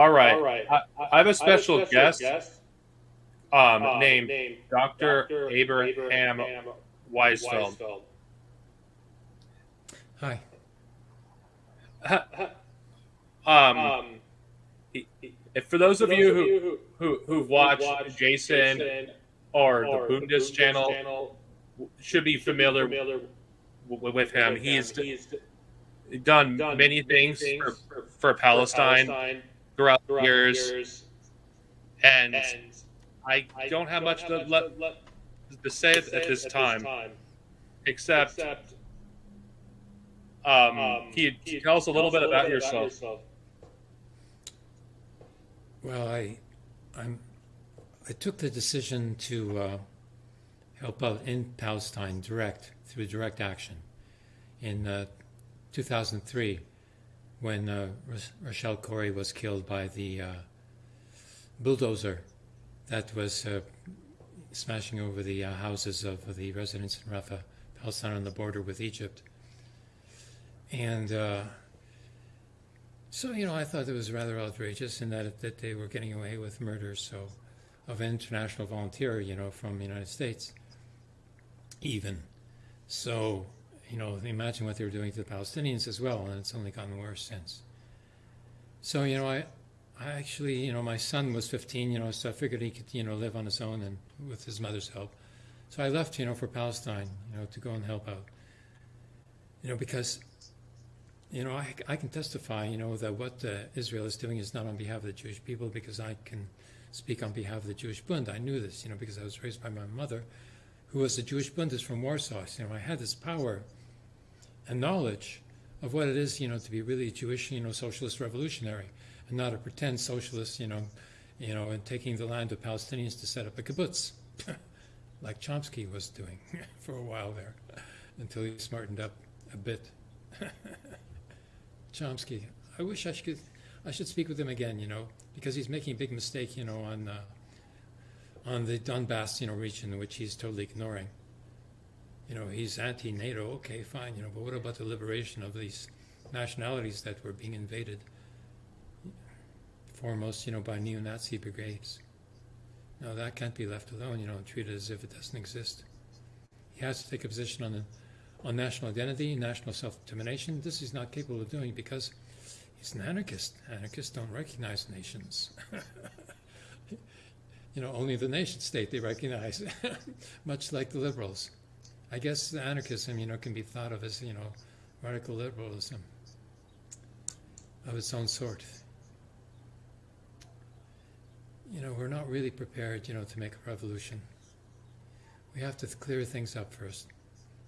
All right. All right. I, I have a special, have a special guest, guest um, um, named, named Dr. Dr. Abraham, Abraham Weisfeld. Weisfeld. Hi. um, um, if for those of you who, who, who've watched Jason, Jason or, or the Bundes channel, channel, should be familiar, familiar with him. He's, he's done, done many things, things for, for, for, Palestine, Palestine throughout, throughout the years, years and, and I, I don't have don't much have to, much let, to say at, at this time, time except, except um, um, can you tell us a little bit about, about yourself? yourself? Well, I, I'm, I took the decision to uh, help out in Palestine direct through direct action in uh, 2003 when uh, Rachel Corrie was killed by the uh, bulldozer that was uh, smashing over the uh, houses of the residents in Rafah, Palestine on the border with Egypt. And uh, so, you know, I thought it was rather outrageous in that, that they were getting away with murder so of an international volunteer, you know, from the United States, even. So, you know, imagine what they were doing to the Palestinians as well, and it's only gotten worse since. So, you know, I, I actually, you know, my son was 15, you know, so I figured he could, you know, live on his own and with his mother's help. So I left, you know, for Palestine, you know, to go and help out. You know, because, you know, I, I can testify, you know, that what uh, Israel is doing is not on behalf of the Jewish people because I can speak on behalf of the Jewish Bund. I knew this, you know, because I was raised by my mother, who was a Jewish Bundist from Warsaw. So, you know, I had this power and knowledge of what it is, you know, to be really Jewish, you know, socialist revolutionary and not a pretend socialist, you know, you know, and taking the land of Palestinians to set up a kibbutz, like Chomsky was doing for a while there, until he smartened up a bit. Chomsky, I wish I should, I should speak with him again, you know, because he's making a big mistake, you know, on uh, on the Donbass, you know, region, which he's totally ignoring. You know, he's anti-NATO, okay, fine, you know, but what about the liberation of these nationalities that were being invaded? foremost, you know, by neo-Nazi brigades. Now that can't be left alone, you know, treated as if it doesn't exist. He has to take a position on, the, on national identity, national self-determination. This he's not capable of doing because he's an anarchist. Anarchists don't recognize nations. you know, only the nation state they recognize, much like the liberals. I guess anarchism, you know, can be thought of as, you know, radical liberalism of its own sort you know, we're not really prepared, you know, to make a revolution. We have to clear things up first.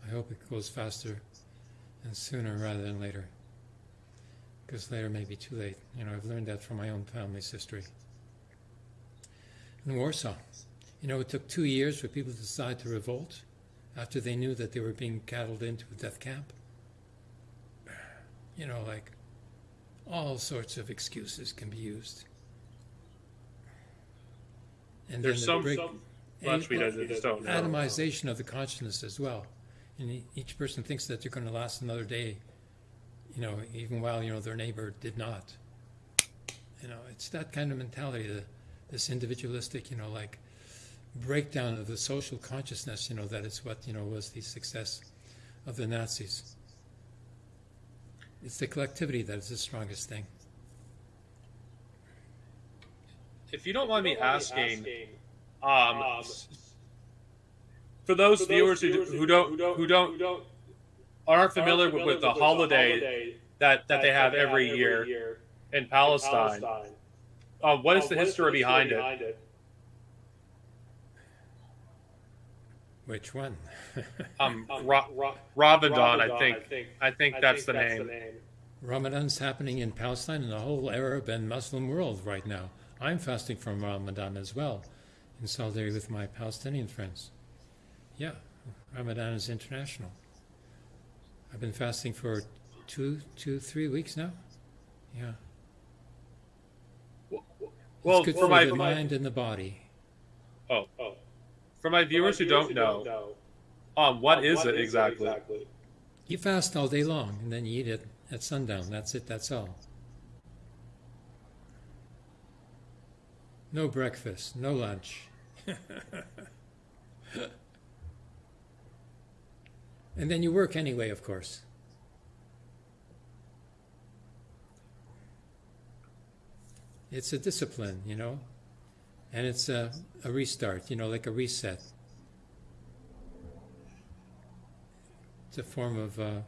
I hope it goes faster and sooner rather than later. Because later may be too late. You know, I've learned that from my own family's history. In Warsaw, you know, it took two years for people to decide to revolt after they knew that they were being cattled into a death camp. You know, like all sorts of excuses can be used. And There's some, break, some much we don't know. Atomization of the consciousness as well. And each person thinks that they're going to last another day, you know, even while, you know, their neighbor did not. You know, it's that kind of mentality, the, this individualistic, you know, like breakdown of the social consciousness, you know, that is what, you know, was the success of the Nazis. It's the collectivity that is the strongest thing if you don't mind me asking, um, for those viewers who, who don't who don't aren't familiar with, with the holiday that that they have every year in Palestine, uh, what is the history behind it? Which one? um, Ra- Ra- Ramadan, I think. I think that's the name. Ramadan's happening in Palestine and the whole Arab and Muslim world right now. I'm fasting from Ramadan as well, in solidarity with my Palestinian friends. Yeah, Ramadan is international. I've been fasting for two, two, three weeks now. Yeah. Well, it's good for, my, the mind and the body. Oh, oh. For my viewers, for my viewers who, don't who, don't know, um, what um, is what it is exactly? it exactly? You fast all day long, and then you eat it at sundown. That's it. That's all. No breakfast, no lunch. and then you work anyway, of course. It's a discipline, you know, and it's a, a restart, you know, like a reset. It's a form of uh,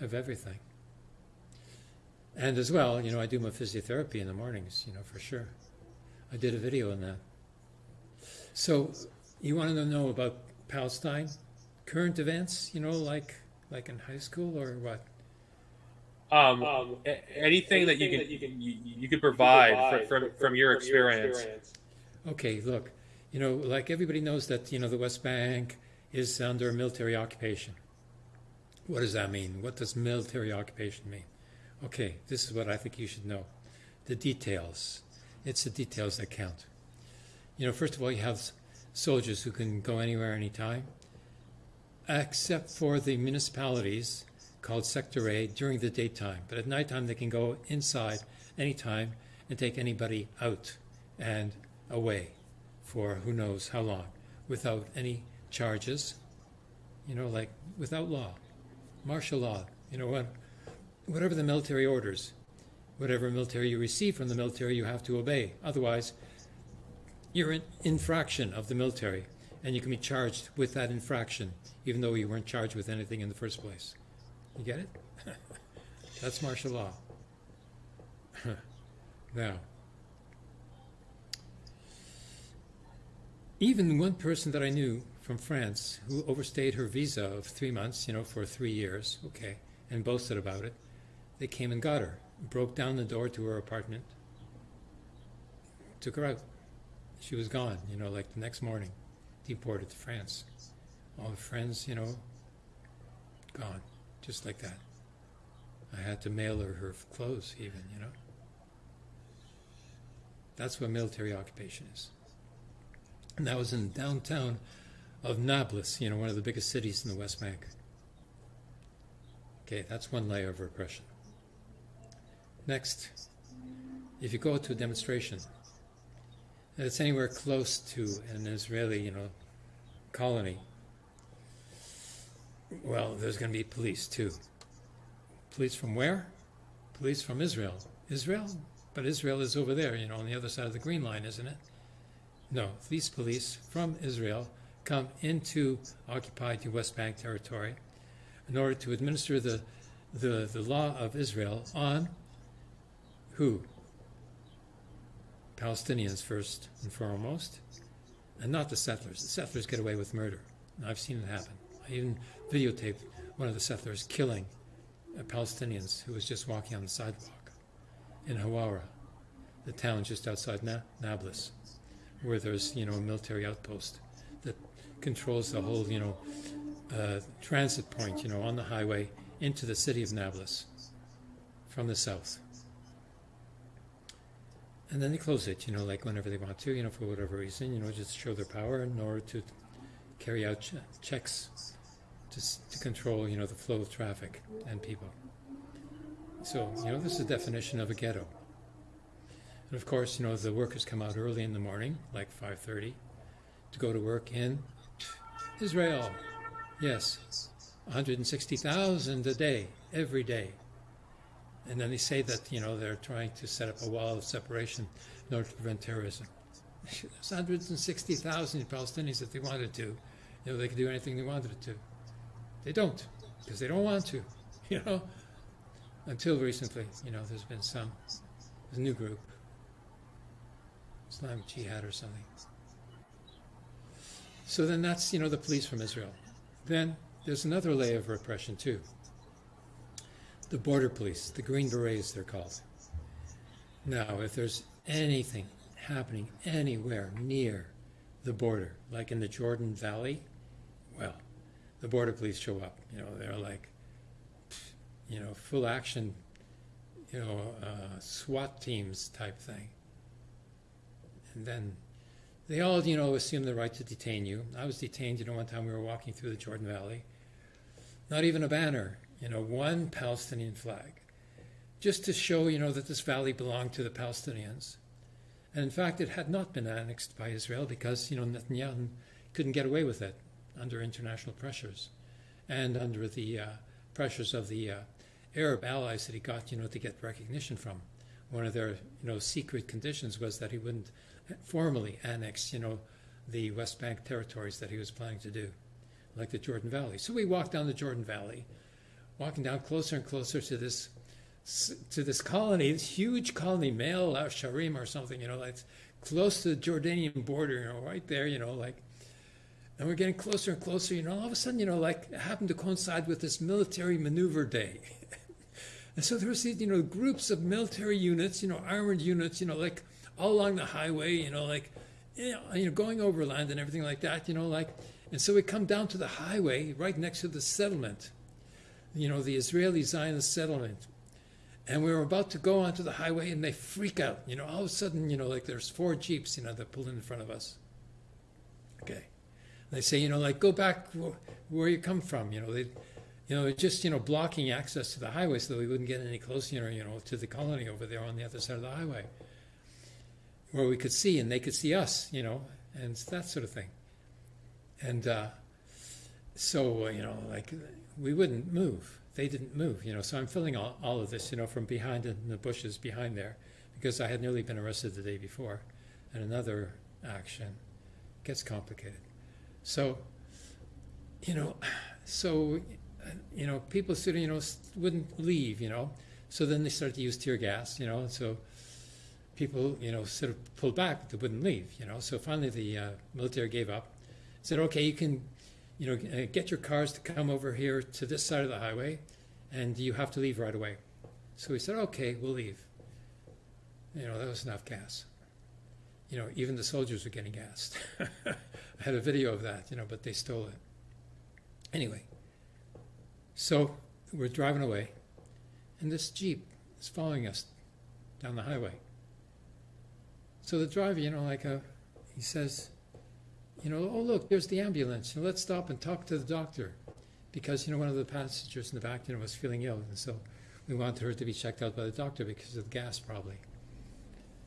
of everything. And as well, you know, I do my physiotherapy in the mornings, you know, for sure. I did a video on that. So, you want to know about Palestine, current events, you know, like like in high school or what? Um, um, anything, anything that you can, that you, can you, you could provide, provide from, from, from, your, experience. your experience. Okay, look, you know, like everybody knows that you know the West Bank is under military occupation. What does that mean? What does military occupation mean? Okay, this is what I think you should know. The details. It's the details that count. You know, first of all, you have soldiers who can go anywhere, anytime, except for the municipalities called Sector A during the daytime. But at nighttime, they can go inside anytime and take anybody out and away for who knows how long without any charges, you know, like without law, martial law, you know, what, whatever the military orders, whatever military you receive from the military, you have to obey. Otherwise, you're an infraction of the military, and you can be charged with that infraction, even though you weren't charged with anything in the first place. You get it? That's martial law. now, even one person that I knew from France who overstayed her visa of three months, you know, for three years, okay, and boasted about it, they came and got her, broke down the door to her apartment, took her out. She was gone, you know, like the next morning, deported to France. All her friends, you know, gone just like that. I had to mail her her clothes, even, you know. That's what military occupation is. And that was in downtown of Nablus, you know, one of the biggest cities in the West Bank. Okay, that's one layer of repression. Next, if you go to a demonstration, and it's anywhere close to an Israeli, you know, colony, well, there's going to be police too. Police from where? Police from Israel. Israel? But Israel is over there, you know, on the other side of the Green Line, isn't it? No, these police from Israel come into occupied West Bank territory in order to administer the, the, the law of Israel on who? Palestinians first and foremost, and not the settlers. The settlers get away with murder. I've seen it happen. I even videotaped one of the settlers killing Palestinians who was just walking on the sidewalk in Hawara, the town just outside Na- Nablus, where there's you know a military outpost that controls the whole you know uh, transit point you know on the highway into the city of Nablus from the south. And then they close it, you know, like whenever they want to, you know, for whatever reason, you know, just show their power in order to carry out ch- checks to, to control, you know, the flow of traffic and people. So, you know, this is the definition of a ghetto. And of course, you know, the workers come out early in the morning, like 5:30, to go to work in Israel. Yes, 160,000 a day, every day. And then they say that, you know, they're trying to set up a wall of separation in order to prevent terrorism. There's 160,000 Palestinians if they wanted to. You know, they could do anything they wanted to. They don't, because they don't want to, you know. Until recently, you know, there's been some, there's new group, Islamic Jihad or something. So then that's, you know, the police from Israel. Then there's another layer of repression too. The border police, the Green Berets, they're called. Now, if there's anything happening anywhere near the border, like in the Jordan Valley, well, the border police show up. You know, they're like, you know, full action, you know, uh, SWAT teams type thing. And then they all, you know, assume the right to detain you. I was detained, you know, one time we were walking through the Jordan Valley. Not even a banner, you know, one Palestinian flag. Just to show, you know, that this valley belonged to the Palestinians. And in fact, it had not been annexed by Israel because, you know, Netanyahu couldn't get away with it under international pressures and under the uh, pressures of the uh, Arab allies that he got, you know, to get recognition from. One of their, you know, secret conditions was that he wouldn't formally annex, you know, the West Bank territories that he was planning to do, like the Jordan Valley. So we walked down the Jordan Valley, walking down closer and closer to this to this colony, this huge colony, Male Sharim or something, you know, like close to the Jordanian border, you know, right there, you know, like, and we're getting closer and closer, you know, all of a sudden, you know, like it happened to coincide with this military maneuver day. and so there was these, you know, groups of military units, you know, armored units, you know, like all along the highway, you know, like, you know, you know going overland and everything like that, you know, like, and so we come down to the highway right next to the settlement, you know, the Israeli Zionist settlement and we were about to go onto the highway and they freak out. You know, all of a sudden, you know, like there's four Jeeps, you know, that pulled in front of us. Okay. They say, you know, like, go back where, you come from. You know, they, you know, just, you know, blocking access to the highway so that we wouldn't get any closer, you know, you know, to the colony over there on the other side of the highway where we could see and they could see us, you know, and that sort of thing. And uh, so, uh, you know, like, we wouldn't move they didn't move, you know. So I'm filling all, all of this, you know, from behind in the bushes behind there, because I had nearly been arrested the day before, and another action gets complicated. So, you know, so, you know, people sort of, you know, wouldn't leave, you know. So then they started to use tear gas, you know. So people, you know, sort of pulled back, but they wouldn't leave, you know. So finally, the uh, military gave up, said, "Okay, you can." you know, uh, get your cars to come over here to this side of the highway, and you have to leave right away. So we said, okay, we'll leave. You know, that was enough gas. You know, even the soldiers were getting gassed. I had a video of that, you know, but they stole it. Anyway, so we're driving away, and this Jeep is following us down the highway. So the driver, you know, like a, uh, he says, you know, oh, look, there's the ambulance. You know, let's stop and talk to the doctor. Because, you know, one of the passengers in the back, you know, was feeling ill. And so we wanted her to be checked out by the doctor because of the gas, probably.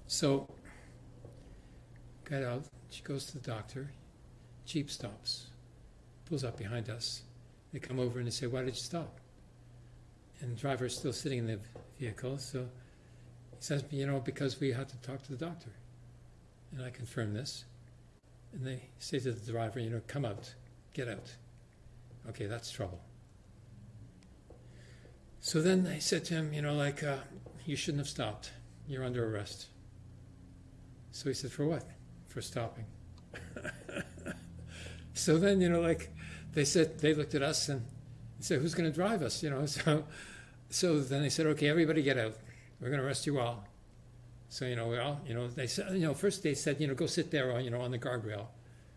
So, got out. She goes to the doctor. Jeep stops, pulls up behind us. They come over and they say, Why did you stop? And the driver is still sitting in the vehicle. So he says, You know, because we had to talk to the doctor. And I confirm this. And they say to the driver, you know, come out, get out. Okay, that's trouble. So then they said to him, you know, like, uh, you shouldn't have stopped. You're under arrest. So he said, for what? For stopping. so then, you know, like, they said, they looked at us and said, who's going to drive us? You know, so, so then they said, okay, everybody get out. We're going to arrest you all. So, you know, we all, you know, they said, you know, first they said, you know, go sit there, you know, on the guardrail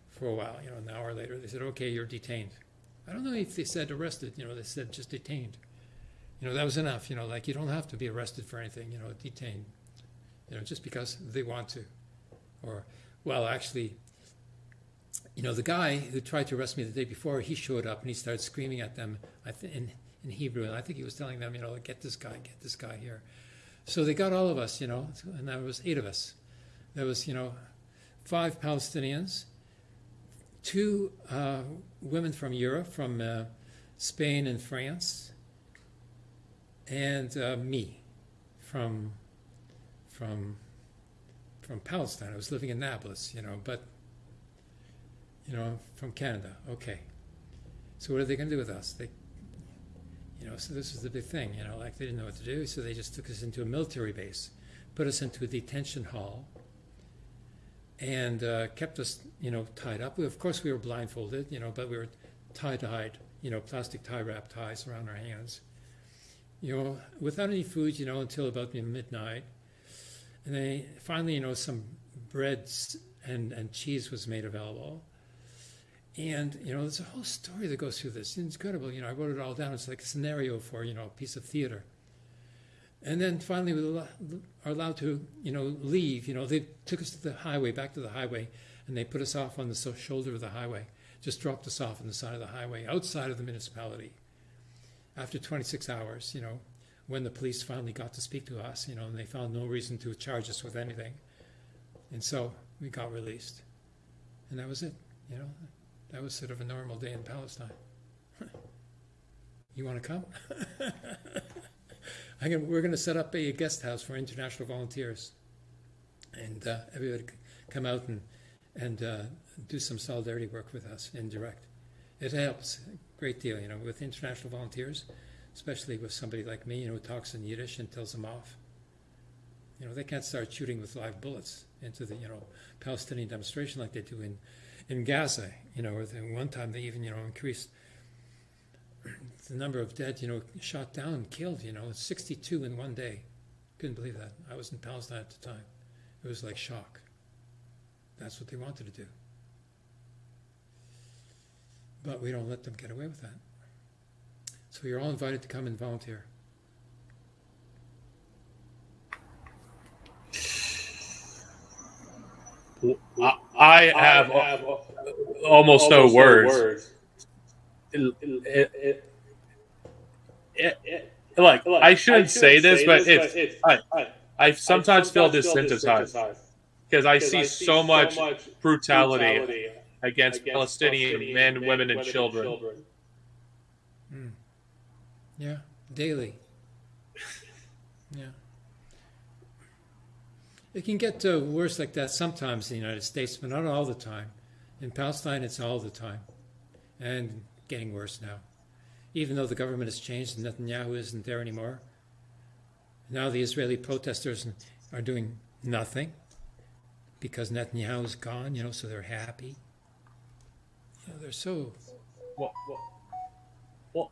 for a while. You know, an hour later, they said, okay, you're detained. I don't know if they said arrested, you know, they said just detained. You know, that was enough, you know, like you don't have to be arrested for anything, you know, detained, you know, just because they want to. Or, well, actually, you know, the guy who tried to arrest me the day before, he showed up and he started screaming at them in, in Hebrew. And I think he was telling them, you know, get this guy, get this guy here. So they got all of us, you know, and there was eight of us. There was, you know, five Palestinians, two uh, women from Europe, from uh, Spain and France, and uh, me from from from Palestine. I was living in Nablus, you know, but you know, from Canada. Okay. So what are they going to do with us? They you know, so this was the big thing, you know, like they didn't know what to do, so they just took us into a military base, put us into a detention hall, and uh, kept us, you know, tied up. We, of course, we were blindfolded, you know, but we were tie-dyed, you know, plastic tie wrap ties around our hands, you know, without any food, you know, until about midnight. And then finally, you know, some breads and, and cheese was made available. And, you know, there's a whole story that goes through this. It's incredible. You know, I wrote it all down. It's like a scenario for, you know, a piece of theater. And then finally we are allowed to, you know, leave. You know, they took us to the highway, back to the highway, and they put us off on the shoulder of the highway. Just dropped us off on the side of the highway, outside of the municipality. After 26 hours, you know, when the police finally got to speak to us, you know, and they found no reason to charge us with anything. And so we got released. And that was it, you know. That was sort of a normal day in Palestine. you want to come? Gonna, we're going to set up a guest house for international volunteers. And uh, everybody come out and, and uh, do some solidarity work with us in direct. It helps a great deal, you know, with international volunteers, especially with somebody like me, you know, who talks in Yiddish and tells them off. You know, they can't start shooting with live bullets into the, you know, Palestinian demonstration like they do in, in Gaza. You know, one time they even, you know, increased the number of dead, you know, shot down killed, you know, 62 in one day. Couldn't believe that. I was in Palestine at the time. It was like shock. That's what they wanted to do. But we don't let them get away with that. So you're all invited to come and volunteer. I, I have almost no words. It- it- it- it- like I shouldn't say this, but it's I, I sometimes feel desensitized because I see so much brutality against Palestinian men, women, and children. Hmm. Yeah, daily. Yeah. It can get uh, worse like that sometimes in the United States, but not all the time. In Palestine, it's all the time. And getting worse now. Even though the government has changed and Netanyahu isn't there anymore, now the Israeli protesters are doing nothing because Netanyahu is gone, you know, so they're happy. You know, they're so.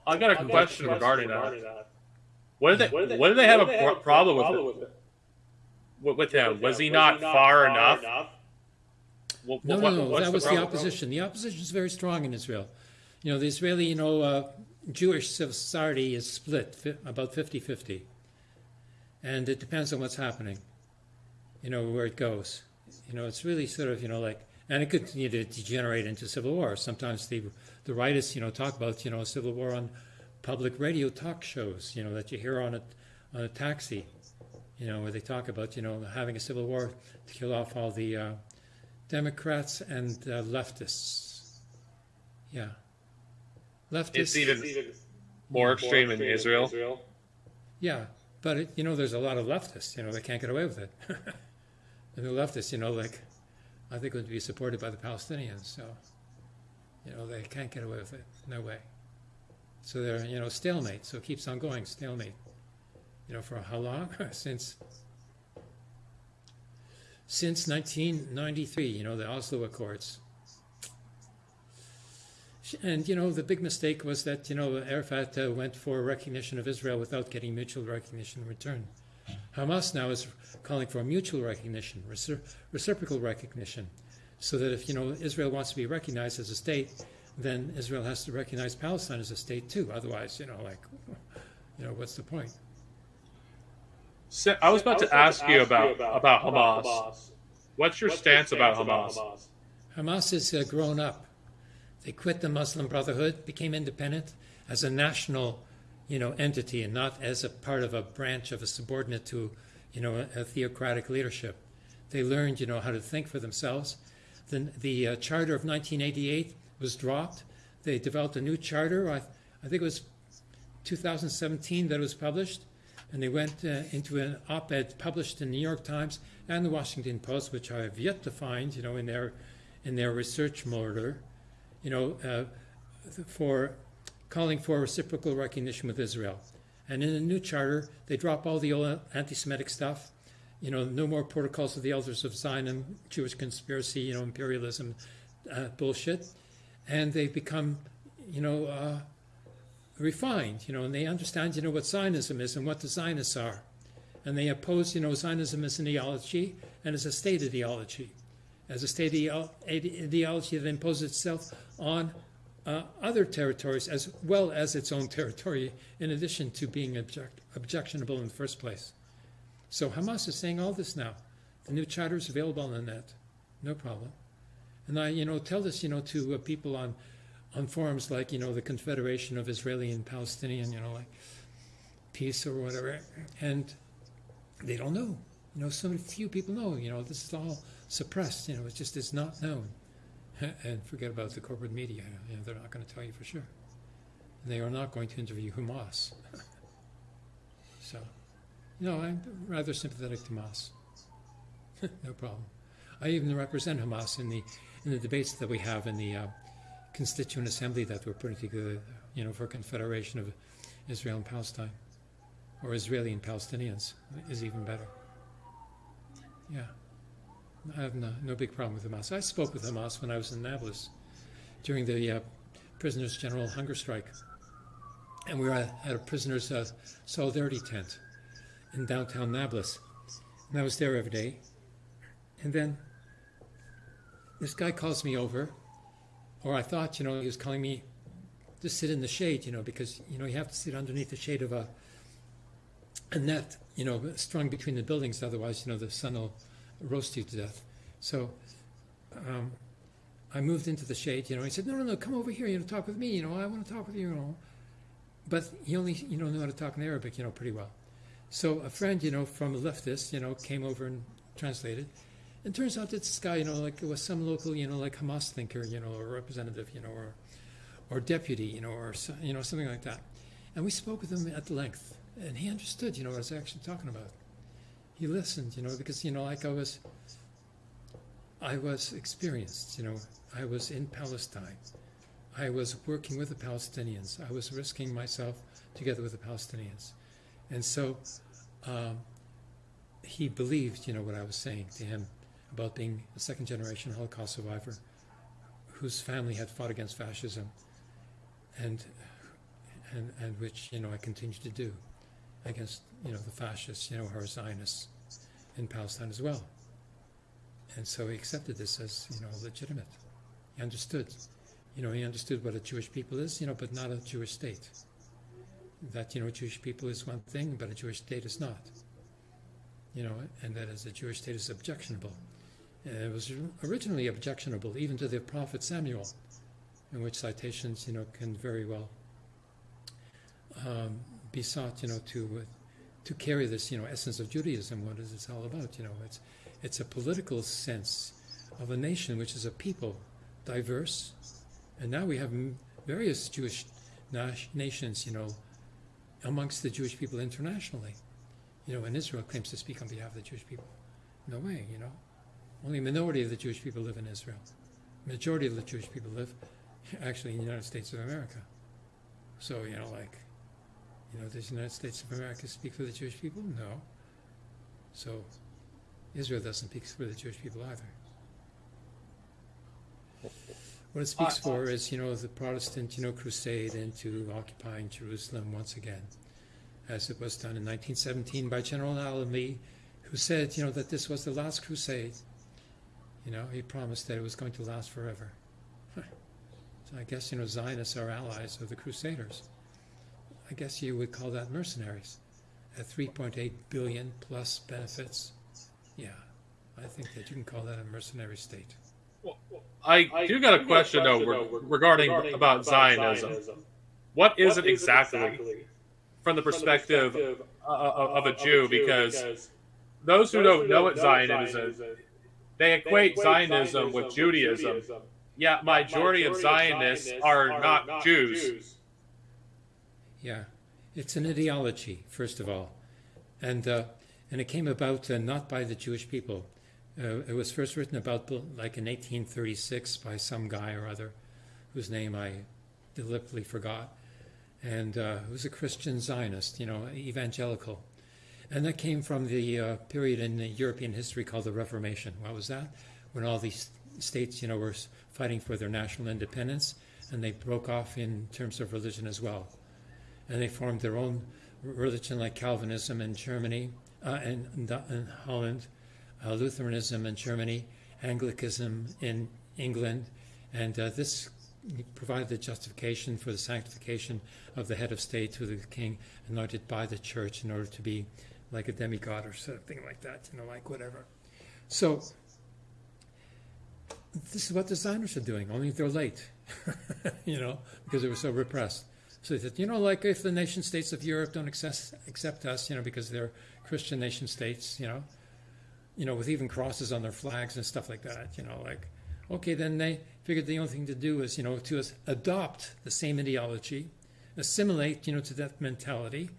I got a question regarding that. What did they? What did they have a pro- problem with it? With, with him? Was he not far enough? What- No, what- no, no. what's That was the problem? opposition. The opposition is very strong in Israel. You know, the Israeli, you know, uh, Jewish society is split fi- about 50 50. And it depends on what's happening, you know, where it goes. You know, it's really sort of, you know, like, and it could you know, degenerate into civil war. Sometimes the, the rightists, you know, talk about, you know, civil war on public radio talk shows, you know, that you hear on a, on a taxi, you know, where they talk about, you know, having a civil war to kill off all the. Uh, Democrats and uh, leftists. Yeah. Leftists. It's even more extreme in Israel. Yeah, but it, you know, there's a lot of leftists. You know, they can't get away with it. and the leftists, you know, like I think would be supported by the Palestinians. So, you know, they can't get away with it. No way. So they're, you know, stalemate. So it keeps on going, stalemate. You know, for how long? Since since 1993, you know, the Oslo Accords. And, you know, the big mistake was that, you know, Arafat uh, went for recognition of Israel without getting mutual recognition in return. Hamas now is calling for mutual recognition, recipro- reciprocal recognition, so that if, you know, Israel wants to be recognized as a state, then Israel has to recognize Palestine as a state too. Otherwise, you know, like, you know, what's the point? So, I was about to ask you about about Hamas. What's your stance about Hamas? Hamas has uh, grown up. They quit the Muslim Brotherhood, became independent as a national, you know, entity, and not as a part of a branch of a subordinate to, you know, a, a theocratic leadership. They learned, you know, how to think for themselves. The, the uh, charter of 1988 was dropped. They developed a new charter. I, I think it was 2017 that it was published, and they went uh, into an op-ed published in the New York Times and the Washington Post, which I have yet to find, you know, in their in their research murder, you know, uh, for calling for reciprocal recognition with Israel. And in the new charter, they drop all the old anti-Semitic stuff. You know, no more protocols of the elders of Zion, Jewish conspiracy, you know, imperialism, uh, bullshit, and they've become, you know, uh, refined. You know, and they understand, you know, what Zionism is and what the Zionists are, and they oppose, you know, Zionism as an ideology and as a state ideology, as a state ideology that imposes itself on uh, other territories as well as its own territory, in addition to being object- objectionable in the first place. So Hamas is saying all this now. The new charter is available on the net, no problem. And I, you know, tell this, you know, to uh, people on on forums like, you know, the Confederation of Israeli and Palestinian, you know, like peace or whatever, and they don't know. You know, so few people know. You know, this is all suppressed. You know, it just is not known. and forget about the corporate media. You know, they're not going to tell you for sure. And they are not going to interview Hamas. so, know, I'm rather sympathetic to Hamas. no problem. I even represent Hamas in the in the debates that we have in the uh, constituent assembly that we're putting together. You know, for Confederation of Israel and Palestine, or Israeli and Palestinians is even better. Yeah. I have no, no big problem with Hamas. I spoke with Hamas when I was in Nablus during the uh, prisoners' general hunger strike. And we were at a prisoners' uh, solidarity tent in downtown Nablus. And I was there every day. And then this guy calls me over, or I thought, you know, he was calling me to sit in the shade, you know, because, you know, you have to sit underneath the shade of a, a net, you know, strung between the buildings. Otherwise, you know, the sun will roast you to death. So um, I moved into the shade, you know. He said, "No, no, no, come over here, you know, talk with me, you know. I want to talk with you, you know." But he only, you know, knew how to talk in Arabic, you know, pretty well. So a friend, you know, from a leftist, you know, came over and translated. And turns out that this guy, you know, like it was some local, you know, like Hamas thinker, you know, or representative, you know, or or deputy, you know, or you know, something like that. And we spoke with him at length, and he understood, you know, what I was actually talking about he listened, you know, because you know, like I was, I was experienced, you know, I was in Palestine, I was working with the Palestinians, I was risking myself together with the Palestinians, and so um, he believed, you know, what I was saying to him about being a second generation Holocaust survivor whose family had fought against fascism, and and and which you know I continue to do against you know the fascists, you know, who are Zionists in Palestine as well. And so he accepted this as you know legitimate. He understood, you know, he understood what a Jewish people is, you know, but not a Jewish state. That you know, Jewish people is one thing, but a Jewish state is not. You know, and that as a Jewish state is objectionable. And it was originally objectionable even to the prophet Samuel, in which citations, you know, can very well um, be sought, you know, to uh, to carry this, you know, essence of Judaism. What is this all about? You know, it's it's a political sense of a nation which is a people, diverse, and now we have various Jewish nations, you know, amongst the Jewish people internationally. You know, and Israel claims to speak on behalf of the Jewish people. No way, you know. Only a minority of the Jewish people live in Israel. Majority of the Jewish people live actually in the United States of America. So, you know, like you know, does the United States of America speak for the Jewish people? No. So Israel doesn't speak for the Jewish people either. What it speaks for is, you know, the Protestant, you know, crusade into occupying Jerusalem once again, as it was done in 1917 by General Allenby, who said, you know, that this was the last crusade. You know, he promised that it was going to last forever. so I guess, you know, Zionists are allies of the Crusaders. I guess you would call that mercenaries. At 3.8 billion plus benefits, yeah, I think that you can call that a mercenary state. Well, I, I do got a question, though regarding, regarding about, about Zionism. Zionism. What is, what it, exactly exactly from the perspective, from the perspective of, of, a Jew? Because, because those who don't know what Zionism is, they equate Zionism with Judaism. Yet, majority of Zionists are not Jews. Yeah, it's an ideology, first of all. And, uh, and it came about uh, not by the Jewish people. Uh, it was first written about like in 1836 by some guy or other whose name I deliberately forgot. And uh, was a Christian Zionist, you know, evangelical. And that came from the uh, period in European history called the Reformation. What was that? When all these states, you know, were fighting for their national independence, and they broke off in terms of religion as well and they formed their own religion like Calvinism in Germany uh, and, in Holland, uh, Lutheranism in Germany, Anglicanism in England, and uh, this provided the justification for the sanctification of the head of state who the king anointed by the church in order to be like a demigod or something like that, you know, like whatever. So this is what Zionists are doing, only they're late, you know, because they were so repressed. So they said, you know, like if the nation states of Europe don't accept us, you know, because they're Christian nation states, you know, you know, with even crosses on their flags and stuff like that. You know, like okay, then they figured the only thing to do is you know to adopt the same ideology, assimilate you know to that mentality,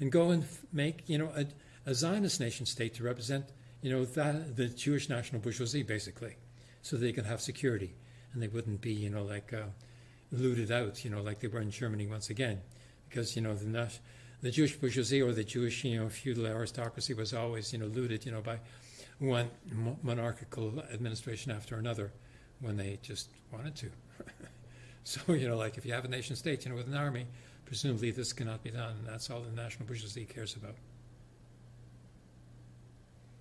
and go and make you know a, a Zionist nation state to represent you know that the Jewish national bourgeoisie basically, so they can have security and they wouldn't be you know like uh, looted out you know like they were in Germany once again, because you know the the Jewish bourgeoisie or the Jewish you know feudal aristocracy was always you know looted you know by one monarchical administration after another when they just wanted to. so you know like if you have a nation state you know with an army presumably this cannot be done and that's all the national bourgeoisie cares about.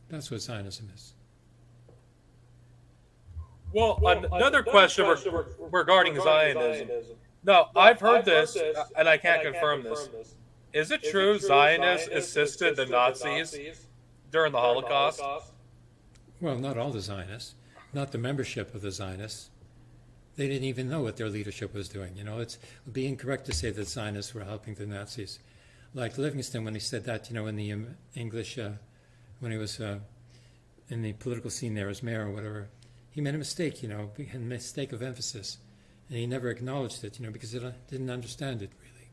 That's what Zionism is. Well, well another, question, question regarding, regarding Zionism. Zionism. No, I've heard, I've this, heard this, uh, and I can't, and confirm, I can't confirm this. this. Is it is true, it true Zionists, Zionists assisted, assisted the, Nazis the Nazis during the during Holocaust? The Holocaust? Well, not all the Zionists, not the membership of the Zionists. They didn't even know what their leadership was doing. You know, it's would be incorrect to say that Zionists were helping the Nazis. Like Livingstone, when he said that, you know, in the um, English, uh, when he was uh, in the political scene there as mayor or whatever, he made a mistake, you know, a mistake of emphasis. And he never acknowledged it, you know, because he didn't understand it really.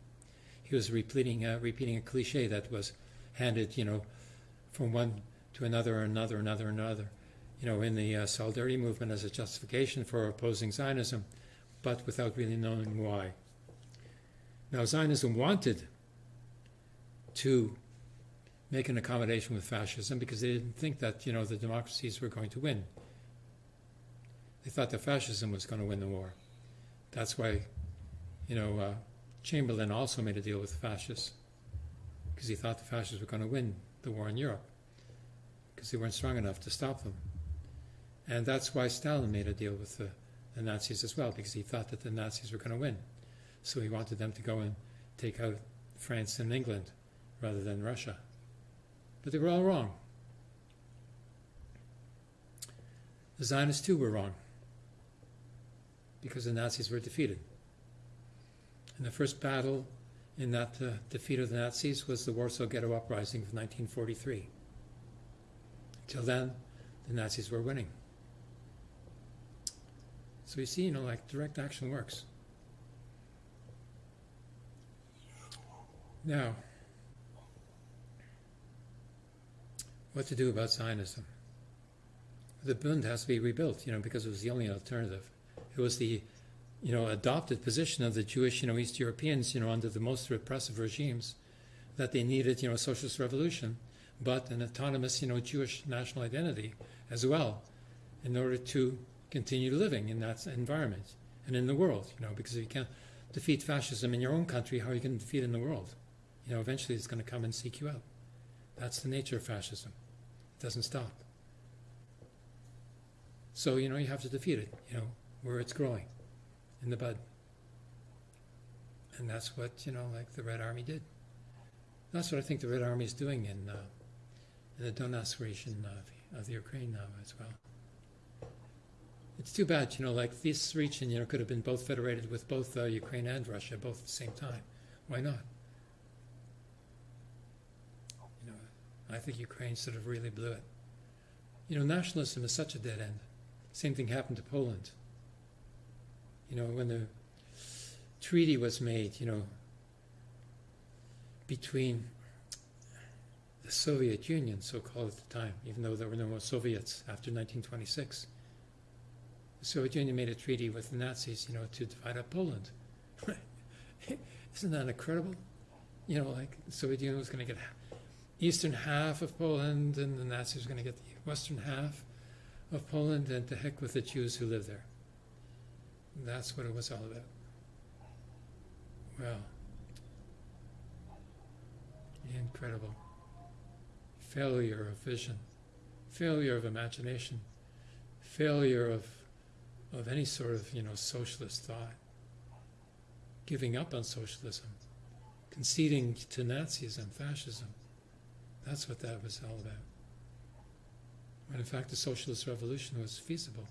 He was repeating, uh, repeating a cliche that was handed, you know, from one to another, another, another, another, you know, in the uh, solidarity movement as a justification for opposing Zionism, but without really knowing why. Now, Zionism wanted to make an accommodation with fascism because they didn't think that, you know, the democracies were going to win. They thought that fascism was going to win the war. That's why, you know, uh, Chamberlain also made a deal with fascists because he thought the fascists were going to win the war in Europe because they weren't strong enough to stop them. And that's why Stalin made a deal with the, the Nazis as well because he thought that the Nazis were going to win. So he wanted them to go and take out France and England rather than Russia. But they were all wrong. The Zionists too were wrong because the Nazis were defeated. And the first battle in that uh, defeat of the Nazis was the Warsaw Ghetto Uprising of 1943. Till then, the Nazis were winning. So you see, you know, like direct action works. Now, what to do about Zionism? The Bund has to be rebuilt, you know, because it was the only alternative. It was the, you know, adopted position of the Jewish, you know, East Europeans, you know, under the most repressive regimes, that they needed, you know, a socialist revolution, but an autonomous, you know, Jewish national identity as well, in order to continue living in that environment and in the world, you know, because if you can't defeat fascism in your own country, how are you going to defeat it in the world? You know, eventually it's going to come and seek you out. That's the nature of fascism. It doesn't stop. So, you know, you have to defeat it, you know, where it's growing in the bud. And that's what, you know, like the Red Army did. That's what I think the Red Army is doing in, uh, in the Donetsk region of, of the Ukraine now as well. It's too bad, you know, like this region, you know, could have been both federated with both uh, Ukraine and Russia both at the same time. Why not? You know, I think Ukraine sort of really blew it. You know, nationalism is such a dead end. Same thing happened to Poland. You know, when the treaty was made, you know, between the Soviet Union, so called at the time, even though there were no more Soviets after 1926. The Soviet Union made a treaty with the Nazis, you know, to divide up Poland. Isn't that incredible? You know, like the Soviet Union was going to get eastern half of Poland, and the Nazis were going to get the western half of Poland, and to heck with the Jews who live there. That's what it was all about. Well, incredible. Failure of vision, failure of imagination, failure of, of any sort of, you know, socialist thought, giving up on socialism, conceding to Nazism, fascism. That's what that was all about. When in fact the socialist revolution was feasible.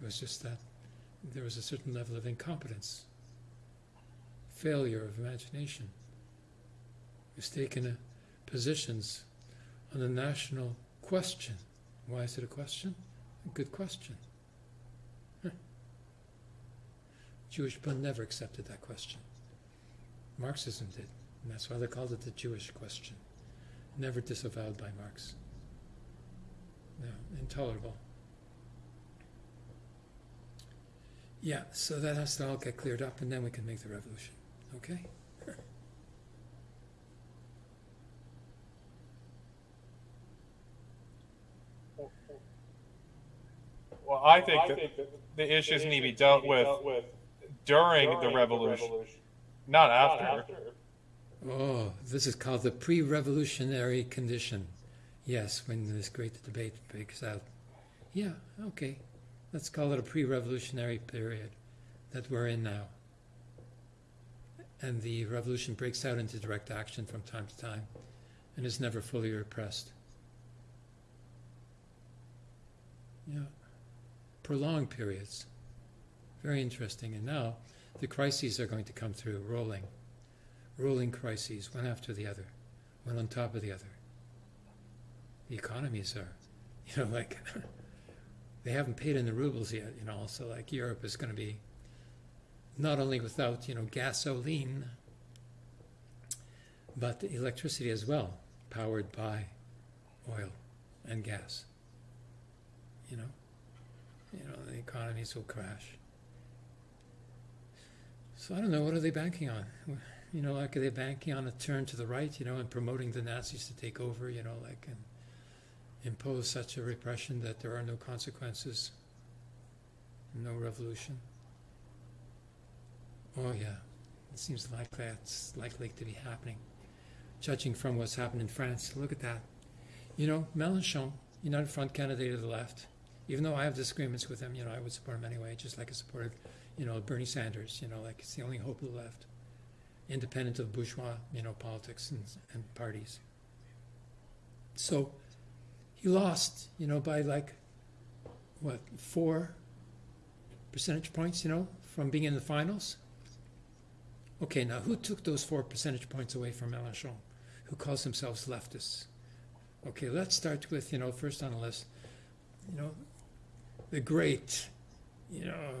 It was just that there was a certain level of incompetence, failure of imagination, mistaken uh, positions on the national question Why is it a question? A good question. Huh. Jewish Bund never accepted that question. Marxism did, and that's why they called it the Jewish question. Never disavowed by Marx. No, intolerable. Yeah, so that has to all get cleared up, and then we can make the revolution. Okay? Well, I think that the issues need to be dealt with during the revolution, not after. Oh, this is called the pre revolutionary condition. Yes, when this great debate breaks out. Yeah, okay. Let's call it a pre revolutionary period that we're in now. And the revolution breaks out into direct action from time to time and is never fully repressed. Yeah. Prolonged periods. Very interesting. And now the crises are going to come through rolling. Rolling crises, one after the other, one on top of the other. The economies are, you know, like they haven't paid in the rubles yet, you know, so like Europe is going to be not only without, you know, gasoline, but electricity as well, powered by oil and gas. You know, you know, the economies will crash. So I don't know, what are they banking on? You know, like are they banking on a turn to the right, you know, and promoting the Nazis to take over, you know, like and impose such a repression that there are no consequences, no revolution? Oh yeah, it seems like that's likely to be happening. Judging from what's happened in France, look at that. You know, Mélenchon, United Front candidate of the left, even though I have disagreements with him, you know, I would support him anyway, just like I supported, you know, Bernie Sanders, you know, like it's the only hope of the left, independent of bourgeois, you know, politics and, and parties. So he lost, you know, by like, what, four percentage points, you know, from being in the finals. Okay, now who took those four percentage points away from Mélenchon, who calls themselves leftists? Okay, let's start with, you know, first on the list, you know, the great, you know,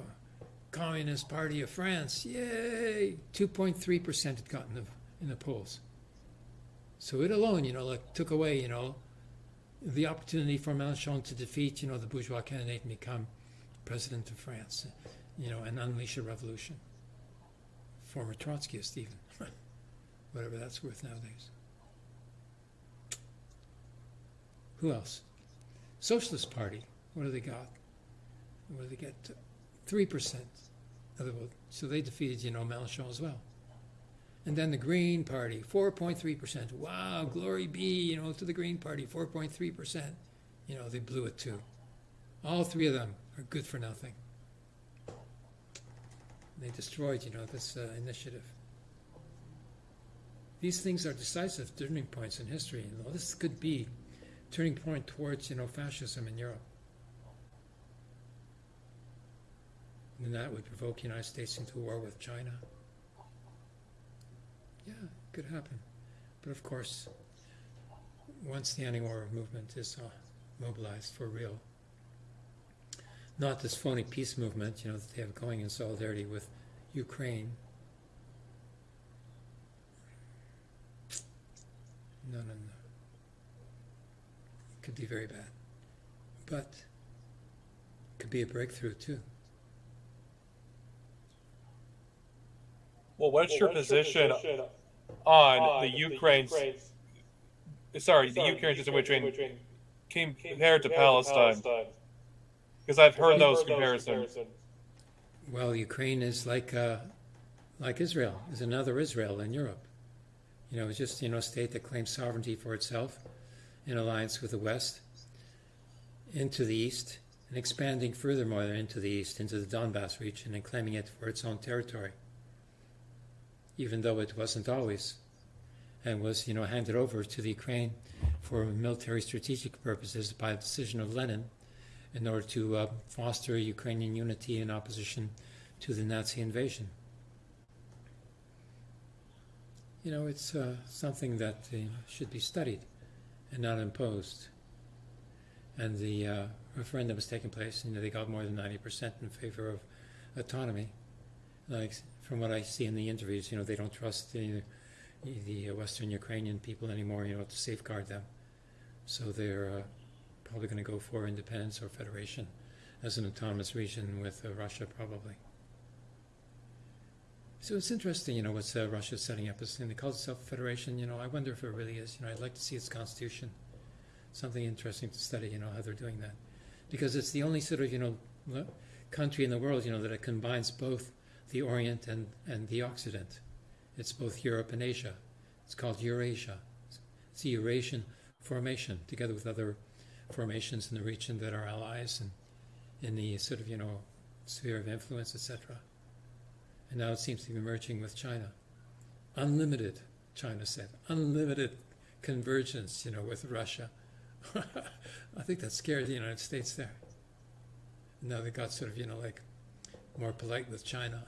Communist Party of France. Yay! 2.3% had gotten the, in the polls. So it alone, you know, like took away, you know, the opportunity for Mélenchon to defeat, you know, the bourgeois candidate and become president of France, you know, and unleash a revolution. Former Trotskyist, even. Whatever that's worth nowadays. Who else? Socialist Party. What do they got? What do they get? Three percent of the vote. So they defeated, you know, Mélenchon as well. And then the Green Party, four point three percent. Wow, glory be, you know, to the Green Party, four point three percent. You know, they blew it too. All three of them are good for nothing. They destroyed, you know, this uh, initiative. These things are decisive turning points in history. You know, this could be turning point towards, you know, fascism in Europe. And that would provoke the United States into war with China. Yeah, it could happen. But of course, once the anti-war movement is uh, mobilized for real, not this phony peace movement, you know, that they have going in solidarity with Ukraine. No, no, no. It could be very bad. But it could be a breakthrough too. Well, what's, well, your, what's position your position on, on the Ukraine's, sorry, the Ukraine situation compared to Palestine? Because I've heard those comparisons. Well, Ukraine is like uh, like Israel, is another Israel in Europe. You know, it's just you know a state that claims sovereignty for itself in alliance with the West into the east and expanding furthermore into the east, into the Donbass region, and claiming it for its own territory even though it wasn't always, and was you know handed over to the Ukraine for military strategic purposes by a decision of Lenin in order to uh, foster Ukrainian unity in opposition to the Nazi invasion. You know, it's uh, something that uh, should be studied and not imposed. and the uh, referendum was taking place, you know, they got more than 90% in favor of autonomy. Like, from what I see in the interviews, you know, they don't trust the, the Western Ukrainian people anymore, you know, to safeguard them. So they're uh, probably going to go for independence or federation as an autonomous region with uh, Russia, probably. So it's interesting, you know, what uh, Russia's setting up. As, and they call itself a federation. You know, I wonder if it really is. You know, I'd like to see its constitution. Something interesting to study. You know, how they're doing that, because it's the only sort of you know country in the world, you know, that it combines both the Orient and and the Occident. It's both Europe and Asia. It's called Eurasia. It's the Eurasian formation, together with other formations in the region that are allies and in the sort of you know sphere of influence, etc. And now it seems to be merging with China. Unlimited, China said, unlimited convergence, you know, with Russia. I think that scared the United States there. Now they got sort of, you know, like more polite with China.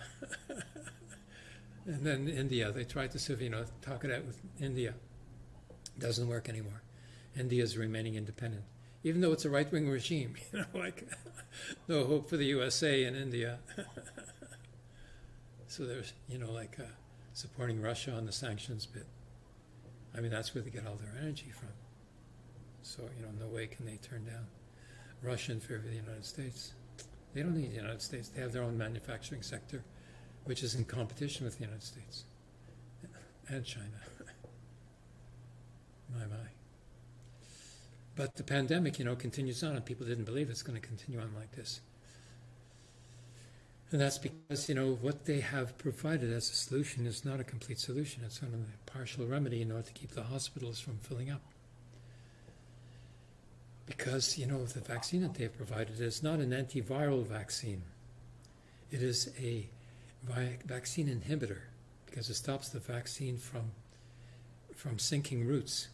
and then India, they tried to sort of, you know, talk it out with India. Doesn't work anymore. India is remaining independent, even though it's a right wing regime, you know, like no hope for the USA in India. So there's, you know, like uh, supporting Russia on the sanctions bit. I mean, that's where they get all their energy from. So, you know, no way can they turn down Russia in favor the United States. They don't need the United States. They have their own manufacturing sector, which is in competition with the United States and China. my, my. But the pandemic, you know, continues on, and people didn't believe it's going to continue on like this. And that's because, you know, what they have provided as a solution is not a complete solution. It's only a partial remedy in order to keep the hospitals from filling up. Because, you know, the vaccine that they've provided is not an antiviral vaccine. It is a vaccine inhibitor because it stops the vaccine from, from sinking roots